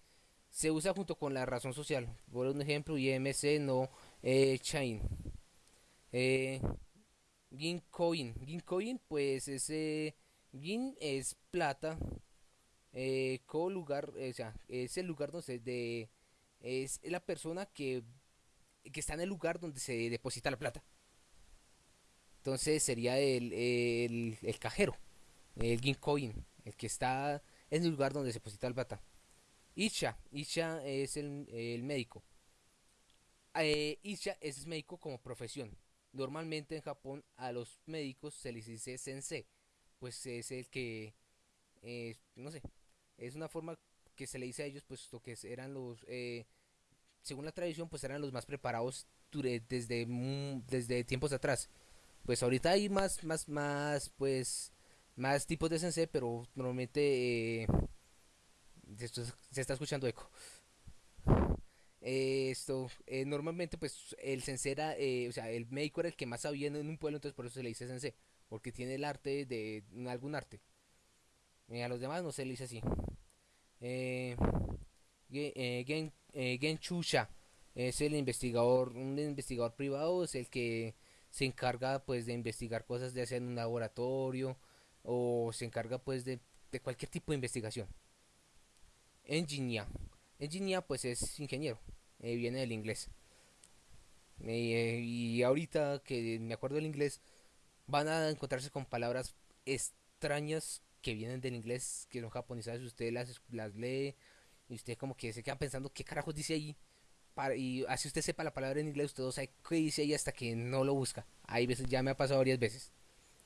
Se usa junto con la razón social. Por un ejemplo, IMC no eh, chain. Eh, Gincoin. Gincoin, pues ese Gin es plata. Eh, co lugar, o sea, es el lugar donde se es la persona que, que está en el lugar donde se deposita la plata. Entonces sería el, el, el cajero, el Gincoin, el que está en el lugar donde se deposita la plata. Isha, Isha es el, el médico. Eh, Isha es médico como profesión. Normalmente en Japón a los médicos se les dice sensei, pues es el que, no sé, es una forma que se le dice a ellos, pues lo que eran los, eh, según la tradición, pues eran los más preparados desde, desde tiempos atrás. Pues ahorita hay más, más, más, pues, más tipos de sensei, pero normalmente eh, esto se está escuchando eco. Esto, eh, normalmente pues el sensei era, eh, o sea, el médico era el que más sabía en un pueblo, entonces por eso se le dice sensei, porque tiene el arte de algún arte. a los demás no se le dice así. Eh, Gen, Genchusha es el investigador, un investigador privado, es el que se encarga pues de investigar cosas de hacer en un laboratorio o se encarga pues de, de cualquier tipo de investigación. Engineer. Engineer pues es ingeniero, eh, viene del inglés. Eh, y ahorita que me acuerdo del inglés, van a encontrarse con palabras extrañas que vienen del inglés, que son japonesadas, usted las, las lee y usted como que se queda pensando qué carajos dice ahí. Y así usted sepa la palabra en inglés, usted no sabe qué dice ahí hasta que no lo busca. Hay veces, ya me ha pasado varias veces.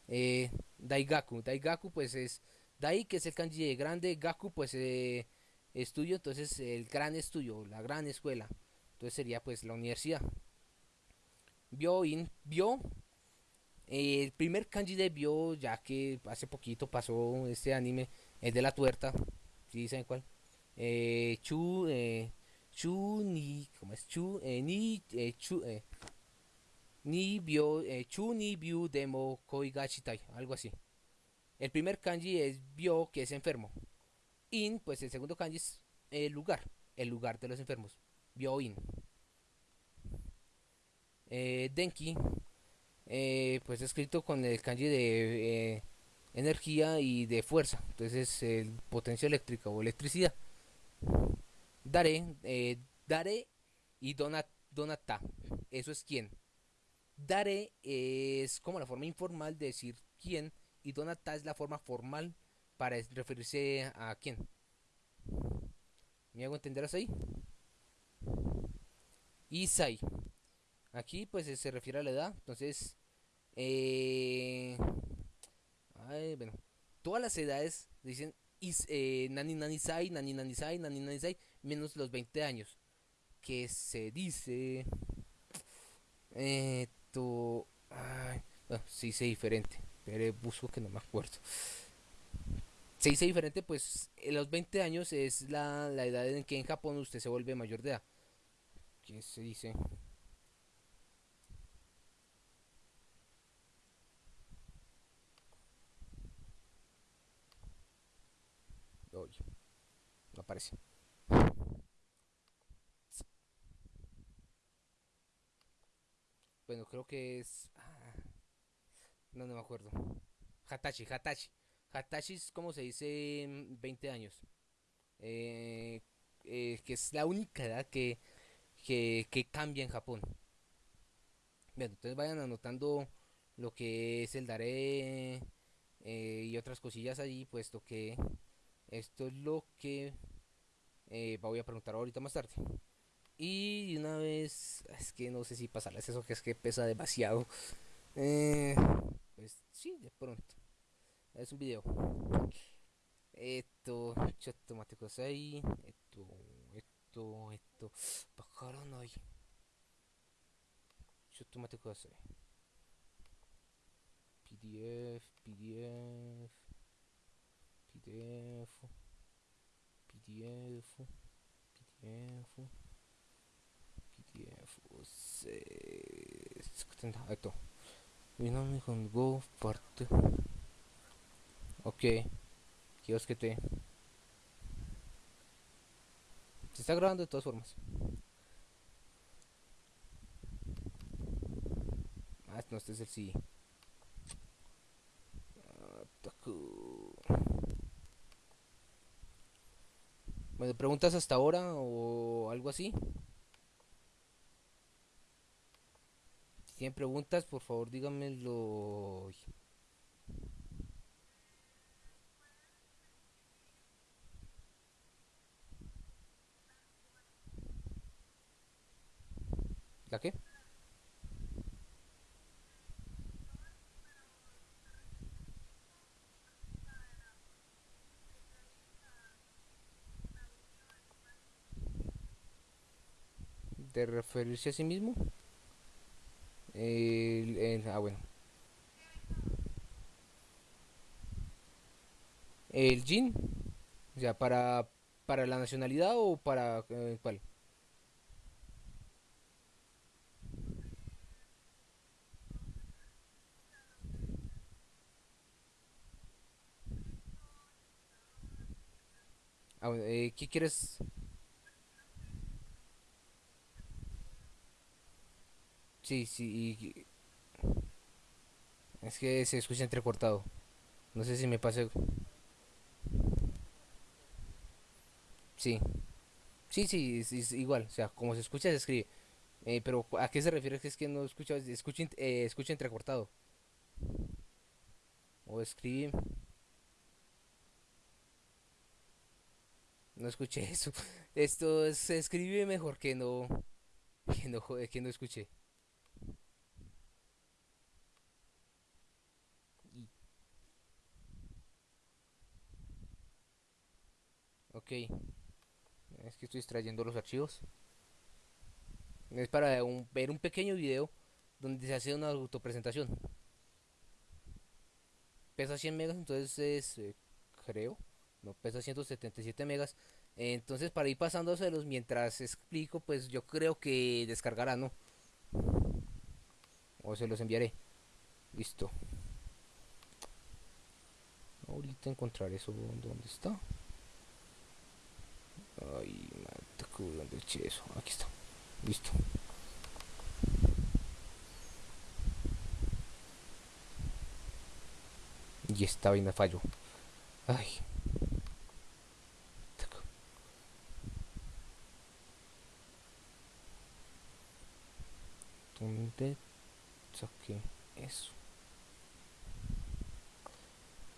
Eh, Daigaku. Daigaku pues es Dai que es el kanji de grande, Gaku pues eh, estudio, entonces el gran estudio, la gran escuela. Entonces sería pues la universidad. Bio, in, bio. Eh, el primer kanji de Bio, ya que hace poquito pasó este anime, es de la tuerta. ¿Sí saben cuál? Eh, chu, eh, chu, ni, ¿cómo es? Chu, eh, ni, chu, ni bio, eh, chu, ni bio, demo, koi, gachitai, algo así. El primer kanji es bio, que es enfermo. In, pues el segundo kanji es el lugar, el lugar de los enfermos. Byo-in. Eh, denki, eh, pues escrito con el kanji de eh, energía y de fuerza. Entonces es el potencia eléctrica o electricidad. Dare, Dare y donat, Donata. Eso es quién. Dare es como la forma informal de decir quién y Donata es la forma formal para referirse a quién. ¿Me hago entender así? Isai. Aquí pues se refiere a la edad. Entonces, eh, ay, bueno, todas las edades dicen is, eh, nani nani sai, nani nani sai, nani nani sai, menos los 20 años. Que se dice... Esto... Ay, se dice diferente. Pero busco que no me acuerdo se dice diferente, pues en los 20 años es la, la edad en que en Japón usted se vuelve mayor de edad. ¿Qué se dice? Oye, no aparece. Bueno, creo que es... Ah, no, no me acuerdo. Hatachi, Hatachi. Hatashi es como se dice 20 años. Eh, eh, que es la única edad que, que, que, cambia en Japón. Bien, entonces vayan anotando lo que es el Dare eh, y otras cosillas allí, puesto que esto es lo que voy a preguntar ahorita más tarde. Y una vez, es que no sé si pasarles eso, que es que pesa demasiado. Eh, pues sí, de pronto. Es un video. Esto, automático 6. Esto, esto, esto. Bajaron hoy. automático 6. PDF, PDF. PDF. PDF. PDF секунда э ето виновник on go part ok. Киоските se está grabando de todas formas. Ah no este es el sí. Ah, bueno preguntas hasta ahora o algo así tienen preguntas, por favor díganmelo. ¿La qué? de referirse a sí mismo. El, el- ah, bueno. El Jin, o sea, para, para la nacionalidad o para eh, cuál. Ah, bueno, eh, ¿qué quieres? Sí, sí, es que se escucha entrecortado. No sé si me pasa. Sí, sí, sí, es, igual, o sea, como se escucha se escribe. Eh, pero ¿a qué se refiere? Es que no escucha, escucha, eh, escucha entrecortado. O escribe, no escuché *laughs* eso. Esto se escribe mejor que no, que no, que no escuché. Ok, es que estoy extrayendo los archivos. Es para un- ver un pequeño video donde se hace una autopresentación. Pesa 100 megas, entonces es, eh, creo, no, pesa 177 megas. Entonces para ir pasándoselos mientras explico, pues yo creo que descargará, ¿no? O se los enviaré. Listo. Ahorita encontrar eso. ¿Dónde está? Ay, madre, ¿dónde eché eso? Aquí está. Listo. Y esta vaina falló. Ay. ¿Dónde saqué eso?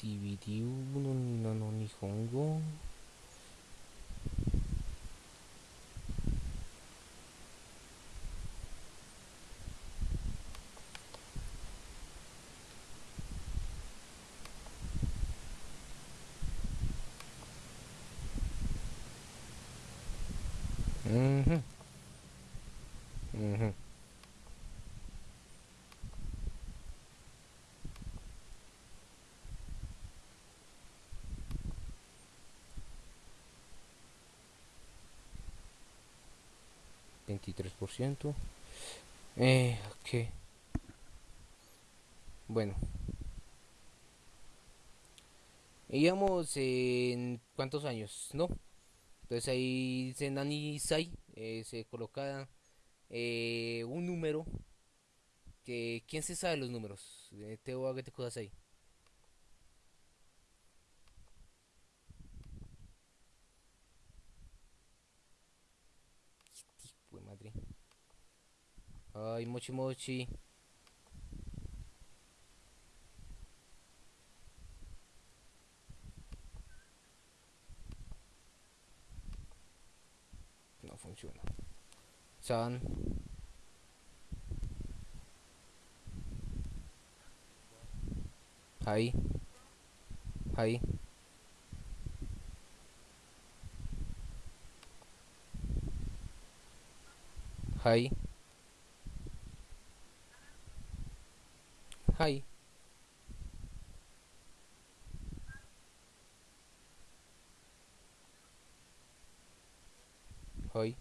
DVD 1 no Nihongo. Ujú, 23%. Eh, ok. Bueno, íbamos en cuántos años, ¿no? Entonces ahí dice Nani Sai, eh, se coloca eh, un número que quién se sabe los números. Te voy a te cosas ahí. Hijo de madre. Ay, mochi mochi. No funciona. San. Ahí. Ahí. Ahí. Ahí. Ahí.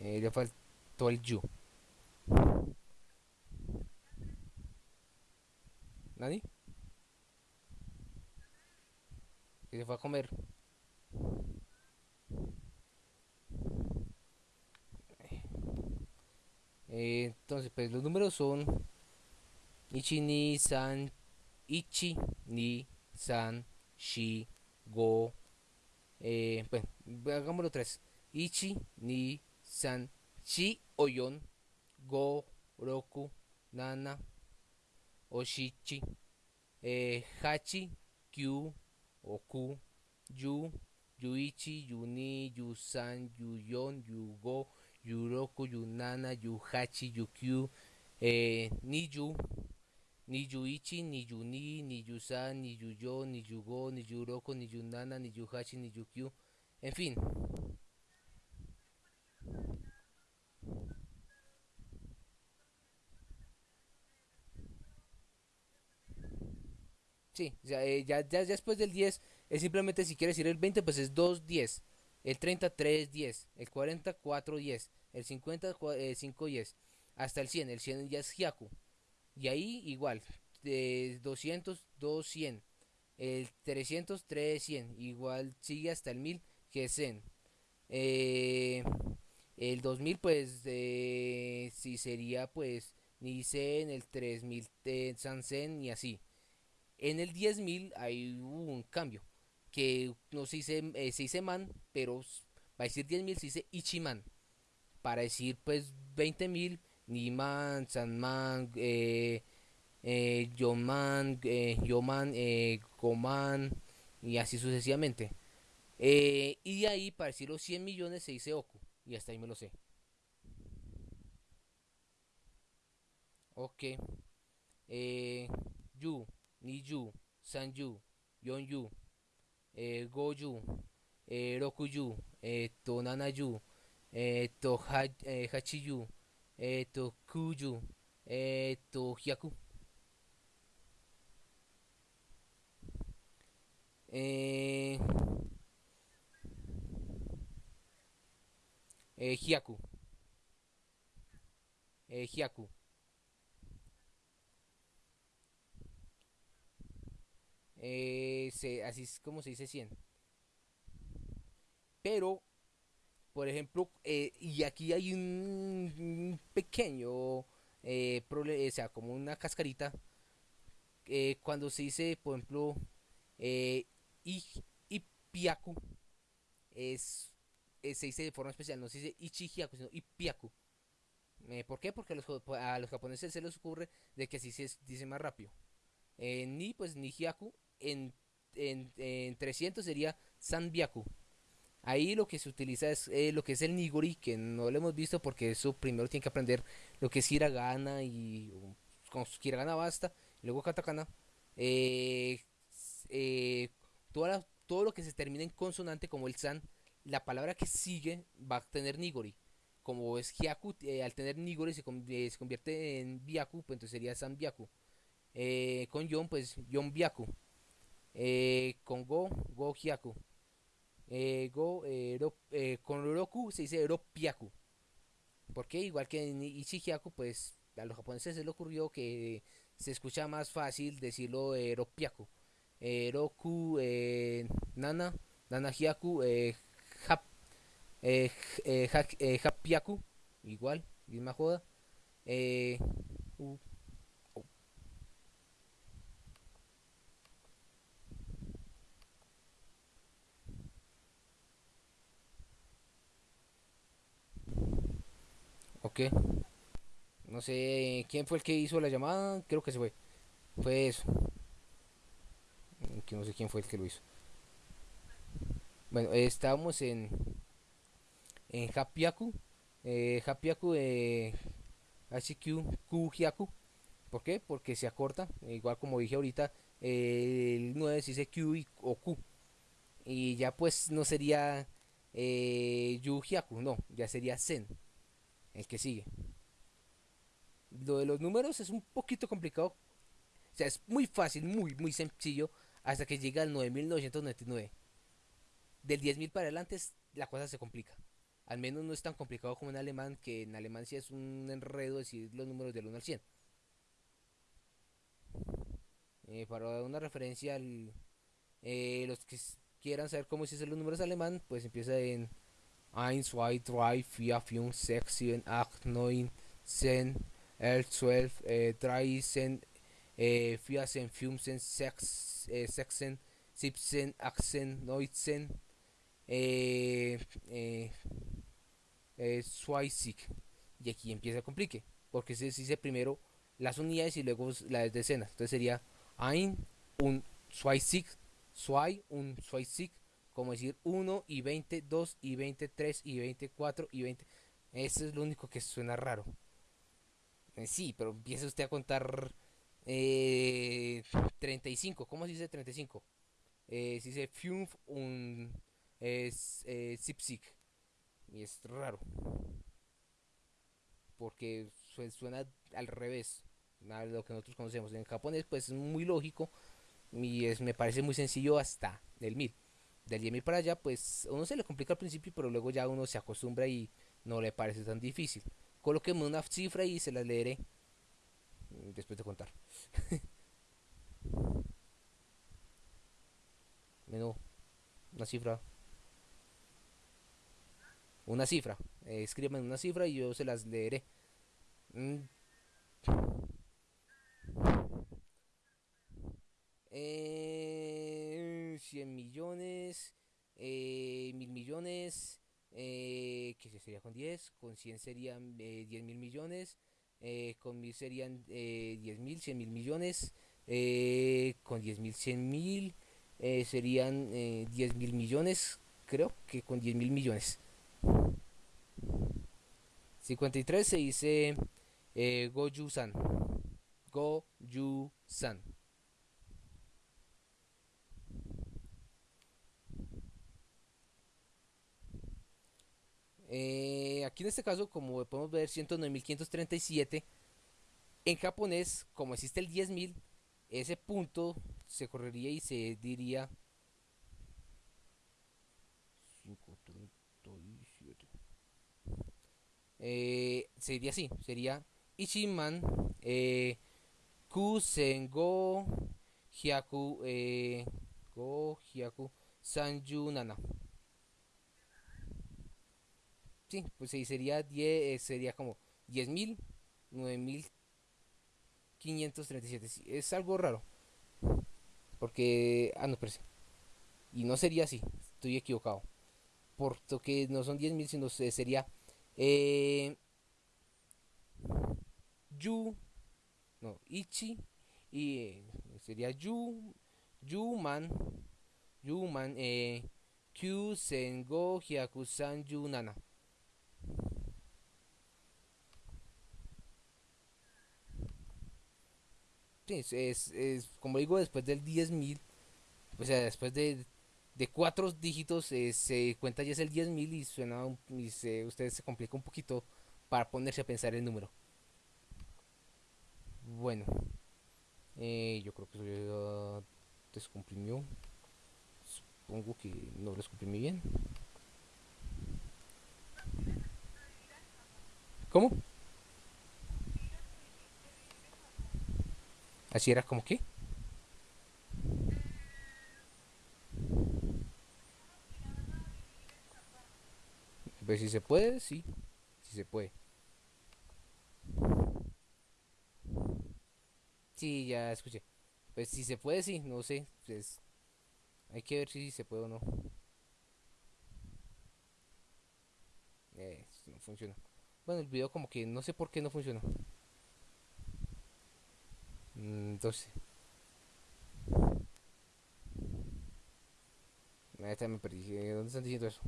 Eh, le faltó el yu. ¿Nani? Que se fue a comer. Eh, entonces, pues los números son Ichi ni san Ichi ni san shi go eh, bueno, hagámoslo tres. Ichi ni san shi oyon go roku nana oshichi eh, hachi kyu oku yu yuichi yuni yusan yuyon yugo yuroku yunana yuhachi yukyu eh, niyu ni yuichi ni yuni ni yusan ni yuyo ni yugo ni yuroko ni yunana ni yuhachi ni yukyu en fin Sí, ya, eh, ya, ya, después del 10 es simplemente si quieres ir el 20 pues es 2, 10. El 30, 3, 10. El 40, 4, 10. El 50, 5, 10. Hasta el 100. El 100 ya es Hyaku. Y ahí igual. De 200, 2, 100. El 300, 3, 100. Igual sigue hasta el 1000 que es Zen. Eh, el 2000 pues eh, si sería pues ni Zen, el 3000 eh, Sansen y así. En el 10.000 hay un cambio. Que no se dice, eh, se dice man, pero para decir 10.000 se dice ichiman. Para decir pues 20.000, Niman, Sanman, eh, eh, Yoman, eh, Yoman, eh, Goman y así sucesivamente. Eh, y de ahí para decir los 100 millones se dice Oku. Y hasta ahí me lo sé. Ok. Eh, Yu. Niyu, Sanyu, Yonyu, eh, Goyu, eh, Rokuyu, eh, to Nanayu, eh, to ha, eh, Hachiyu, eh, to Kuyu, eh, to Hyaku. Eh, eh, Hyaku. Eh, Hyaku. Eh, se, así es como se dice 100. Pero, por ejemplo, eh, y aquí hay un, pequeño eh, problema, o sea, como una cascarita. Eh, cuando se dice, por ejemplo, eh, Ipiaku, es, eh, se dice de forma especial, no se dice Ichihiaku, sino Ipiaku. ¿Por qué? Porque a los, a los japoneses se les ocurre de que así se dice más rápido. Ni, pues, Nihiaku en, en, en 300 sería Sanbyaku. Ahí lo que se utiliza es eh, lo que es el Nigori, que no lo hemos visto porque eso primero tiene que aprender lo que es Hiragana y con Hiragana basta, luego Katakana. Eh, eh, todo lo que se termina en consonante como el San, la palabra que sigue va a tener Nigori. Como es Hyaku, eh, al tener Nigori se, convierte en Byaku, pues entonces sería San Byaku. con Yon, pues Yon Byaku. Eh, con Go, Go Hyaku. Eh, go, eh, eh, con Roku se dice Ropiaku. Porque igual que en Ichihiaku, pues a los japoneses se les ocurrió que se escucha más fácil decirlo eh, Ropiaku. Eh, Roku, Nana, Nana Hyaku, eh, hap, ha, eh, Hapiaku, igual, misma joda. Eh, No sé quién fue el que hizo la llamada. Creo que se fue. Fue eso. Que no sé quién fue el que lo hizo. Bueno, eh, estábamos en. En Hapiaku. Eh, Hapiaku. Eh, HQ Kujiaku. ¿Por qué? Porque se acorta. Igual como dije ahorita. El 9 se dice Q o Q. Y ya pues no sería. Eh, Yujiaku. No, ya sería Zen el que sigue. Lo de los números es un poquito complicado. O sea, es muy fácil, muy, muy sencillo. Hasta que llega al 9999. Del 10.000 para adelante la cosa se complica. Al menos no es tan complicado como en alemán, que en alemán sí es un enredo decir los números del 1 al 100. Eh, para dar una referencia al, eh, los que quieran saber cómo se dicen los números alemán, pues empieza en 1, 2, 3, 4, 5, 6, 7, 8, 9, sen, el 12, eh, dreisen, eh, fiasen, fumsen, sex, eh, sexen, sipsen, axen, noitzen, eh, eh, eh, Y aquí empieza a complique, porque se dice primero las unidades y luego las decenas. Entonces sería ein, un Swaisig, Swai, un Swaisig, como decir 1 y 20, 2 y 20, 3 y 24 y 20. Eso es lo único que suena raro. Eh, sí, pero empieza usted a contar eh, 35. ¿Cómo se dice 35? Eh, se dice Fiumf un es eh, Y es raro. Porque suena al revés a lo que nosotros conocemos. En japonés pues es muy lógico y es, me parece muy sencillo hasta el 1000. Del 10.000 para allá pues uno se le complica al principio pero luego ya uno se acostumbra y no le parece tan difícil. Coloquemos una cifra y se la leeré después de contar. *laughs* Menú, una cifra. Una cifra. Eh, escriban una cifra y yo se las leeré. Mm. Eh, 100 millones, eh, mil millones, eh, que sería con 10, con 100 serían eh, 10 mil millones, eh, con 1000 serían eh, 10 mil, 100 mil millones, eh, con 10 mil, 100 mil eh, serían eh, 10 mil millones, creo que con 10 mil millones. 53 se dice eh, Goju-san. Goju-san. Eh, aquí en este caso, como podemos ver, 109.537. En japonés, como existe el 10.000, ese punto se correría y se diría 537. Eh, sería así, sería Ichiman eh, Kusengo Hyaku eh, Go sí, pues sí, sería 10, eh, sería como 10.000, 9.537. Sí, es algo raro. Porque, ah, no, sí. Y no sería así, estoy equivocado. Porque no son 10.000, sino sería eh, Yu, no, Ichi, y eh, sería Yu, Yuman, Yuman, eh, Kyu Sengo Hyakusan Yunana. Es, es, como digo, después del 10.000, o sea, después de, de cuatro dígitos eh, se cuenta ya es el 10.000 y suena, y se, ustedes se complica un poquito para ponerse a pensar el número. Bueno, eh, yo creo que eso ya descomprimió. Supongo que no descomprimí bien. ¿Cómo? Así era como que. Pues si se puede, sí. Si se puede. Sí, ya escuché. Pues si se puede, sí, no sé. Pues hay que ver si se puede o no. Eh, no funciona. Bueno, el video como que no sé por qué no funciona. Entonces. Esta me perdí. ¿Dónde están diciendo eso?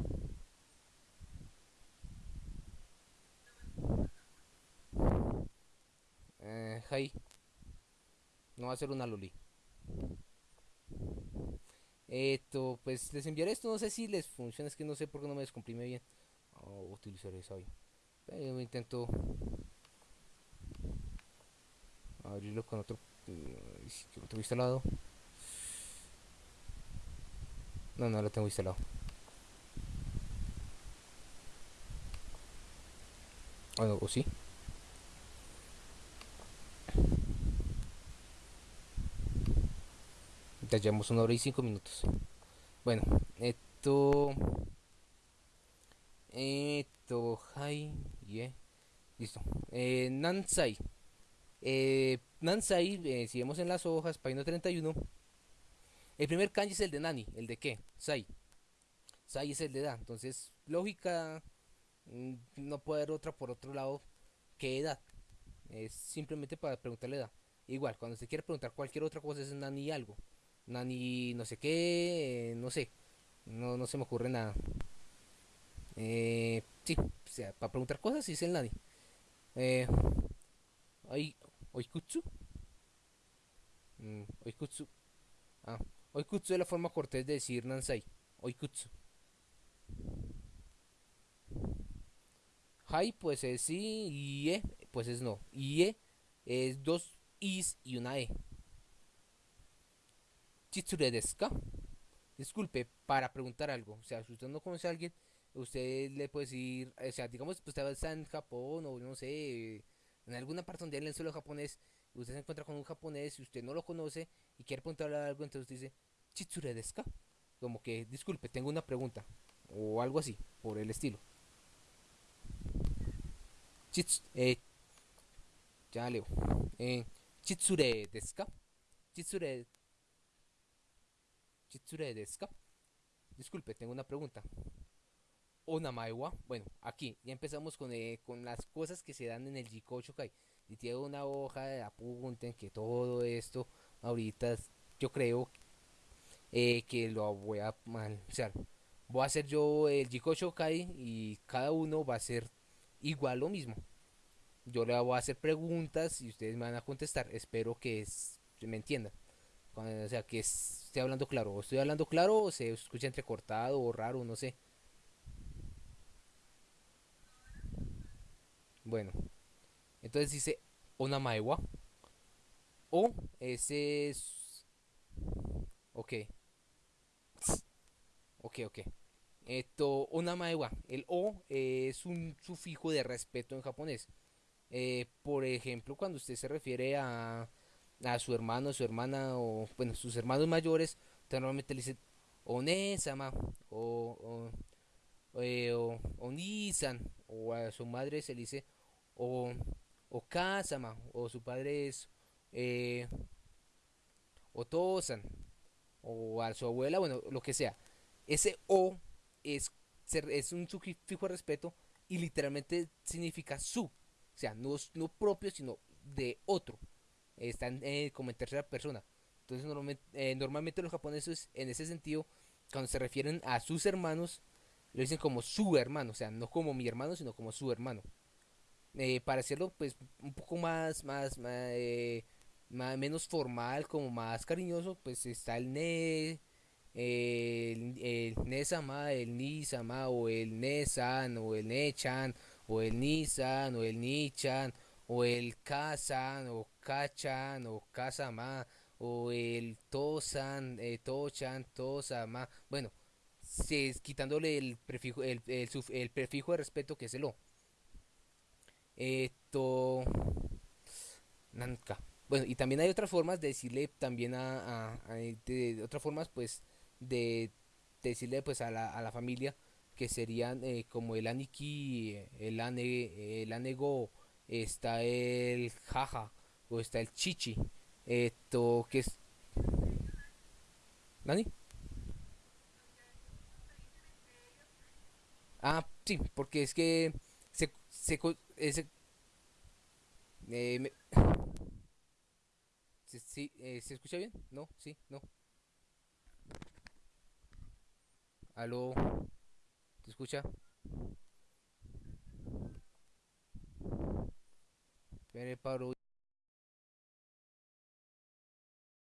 Eh. No va a ser una loli. Esto, pues les enviaré esto. No sé si les funciona. Es que no sé por qué no me descomprime bien. Oh, utilizar esa hoy. Pero intento abrirlo con otro, mm, otro instalado. No, no lo tengo instalado. Bueno, o sí. Ya llevamos una hora y cinco minutos. Bueno, esto. Esto, hi, yeah. Listo. Eh, Nansai. Eh, Nansai, eh, si vemos en las hojas, página 31. El primer kanji es el de Nani. ¿El de qué? Sai. Sai es el de edad. Entonces, lógica, mm, no puede haber otra por otro lado. ¿Qué edad? Es simplemente para preguntarle edad. Igual, cuando se quiere preguntar cualquier otra cosa es Nani algo. Nani no sé qué, eh, no sé. No, no se me ocurre nada. Eh, sí, o sea, para preguntar cosas sí es el Nani. Eh, oikutsu. Mm, oikutsu. Ah, oikutsu es la forma cortés de decir Nansai. Oikutsu. Hai pues es sí y e pues es no. Y e es dos is y una e. Chitsure desu ka? Disculpe, para preguntar algo. O sea, si usted no conoce a alguien, usted le puede decir, o sea, digamos, pues usted está en Japón o no sé, en alguna parte donde hablan solo japonés, usted se encuentra con un japonés y usted no lo conoce y quiere preguntarle algo, entonces dice, Chitsure desu ka? Como que, disculpe, tengo una pregunta. O algo así, por el estilo. Chits, eh, ya leo. Eh, chitsure desu ka? Chitsure Chitsure desu Disculpe, tengo una pregunta. Onamae wa, bueno, aquí ya empezamos con, eh, con las cosas que se dan en el Jiko Shokai. Y tiene una hoja de apunten que todo esto ahorita yo creo eh, que lo voy a mal, o voy a hacer yo el Jiko Shokai y cada uno va a ser igual lo mismo. Yo le voy a hacer preguntas y ustedes me van a contestar. Espero que me entiendan. o sea, que esté hablando claro. O estoy hablando claro o se escucha entrecortado o raro, no sé. Bueno. Entonces dice Onamaewa. O ese es... Ok. Ok, ok. Esto, Onamaewa. El O es un sufijo de respeto en japonés. Eh, por ejemplo, cuando usted se refiere a, a su hermano, su hermana o, bueno, sus hermanos mayores, normalmente le dice Onesama o, o, eh, o, Onisan o a su madre se dice o, o Kasama o su padre es eh, Otosan o a su abuela, bueno, lo que sea. Ese O es, es un sufijo de respeto y literalmente significa su. O sea, no, no propio, sino de otro están eh, como en tercera persona. Entonces normalmente, eh, normalmente los japoneses en ese sentido, cuando se refieren a sus hermanos, lo dicen como su hermano, o sea, no como mi hermano, sino como su hermano. Eh, para hacerlo pues un poco más, más, más, menos formal, como más cariñoso, pues está el ne, el, el ne-sama, el ni-sama, o el ne-san, o el ne-chan, o el ni-san, o el ni-chan, o el Kazan, o Kachan, o Kazama, o el Tosan, eh, Tochan, Tosama. Bueno, se, quitándole el prefijo, el, el, prefijo de respeto que es el O. Esto. Nanka. Bueno, y también hay otras formas de decirle también a, de, otras formas pues de, decirle pues a la, a la familia que serían eh, como el aniki, el ane, el anego está el jaja o está el chichi. Esto que es... ¿Nani? Ah, sí, porque es que se... se, ese, eh, me, sí, eh, ¿Se escucha bien? No, sí, no. Aló, ¿te escucha?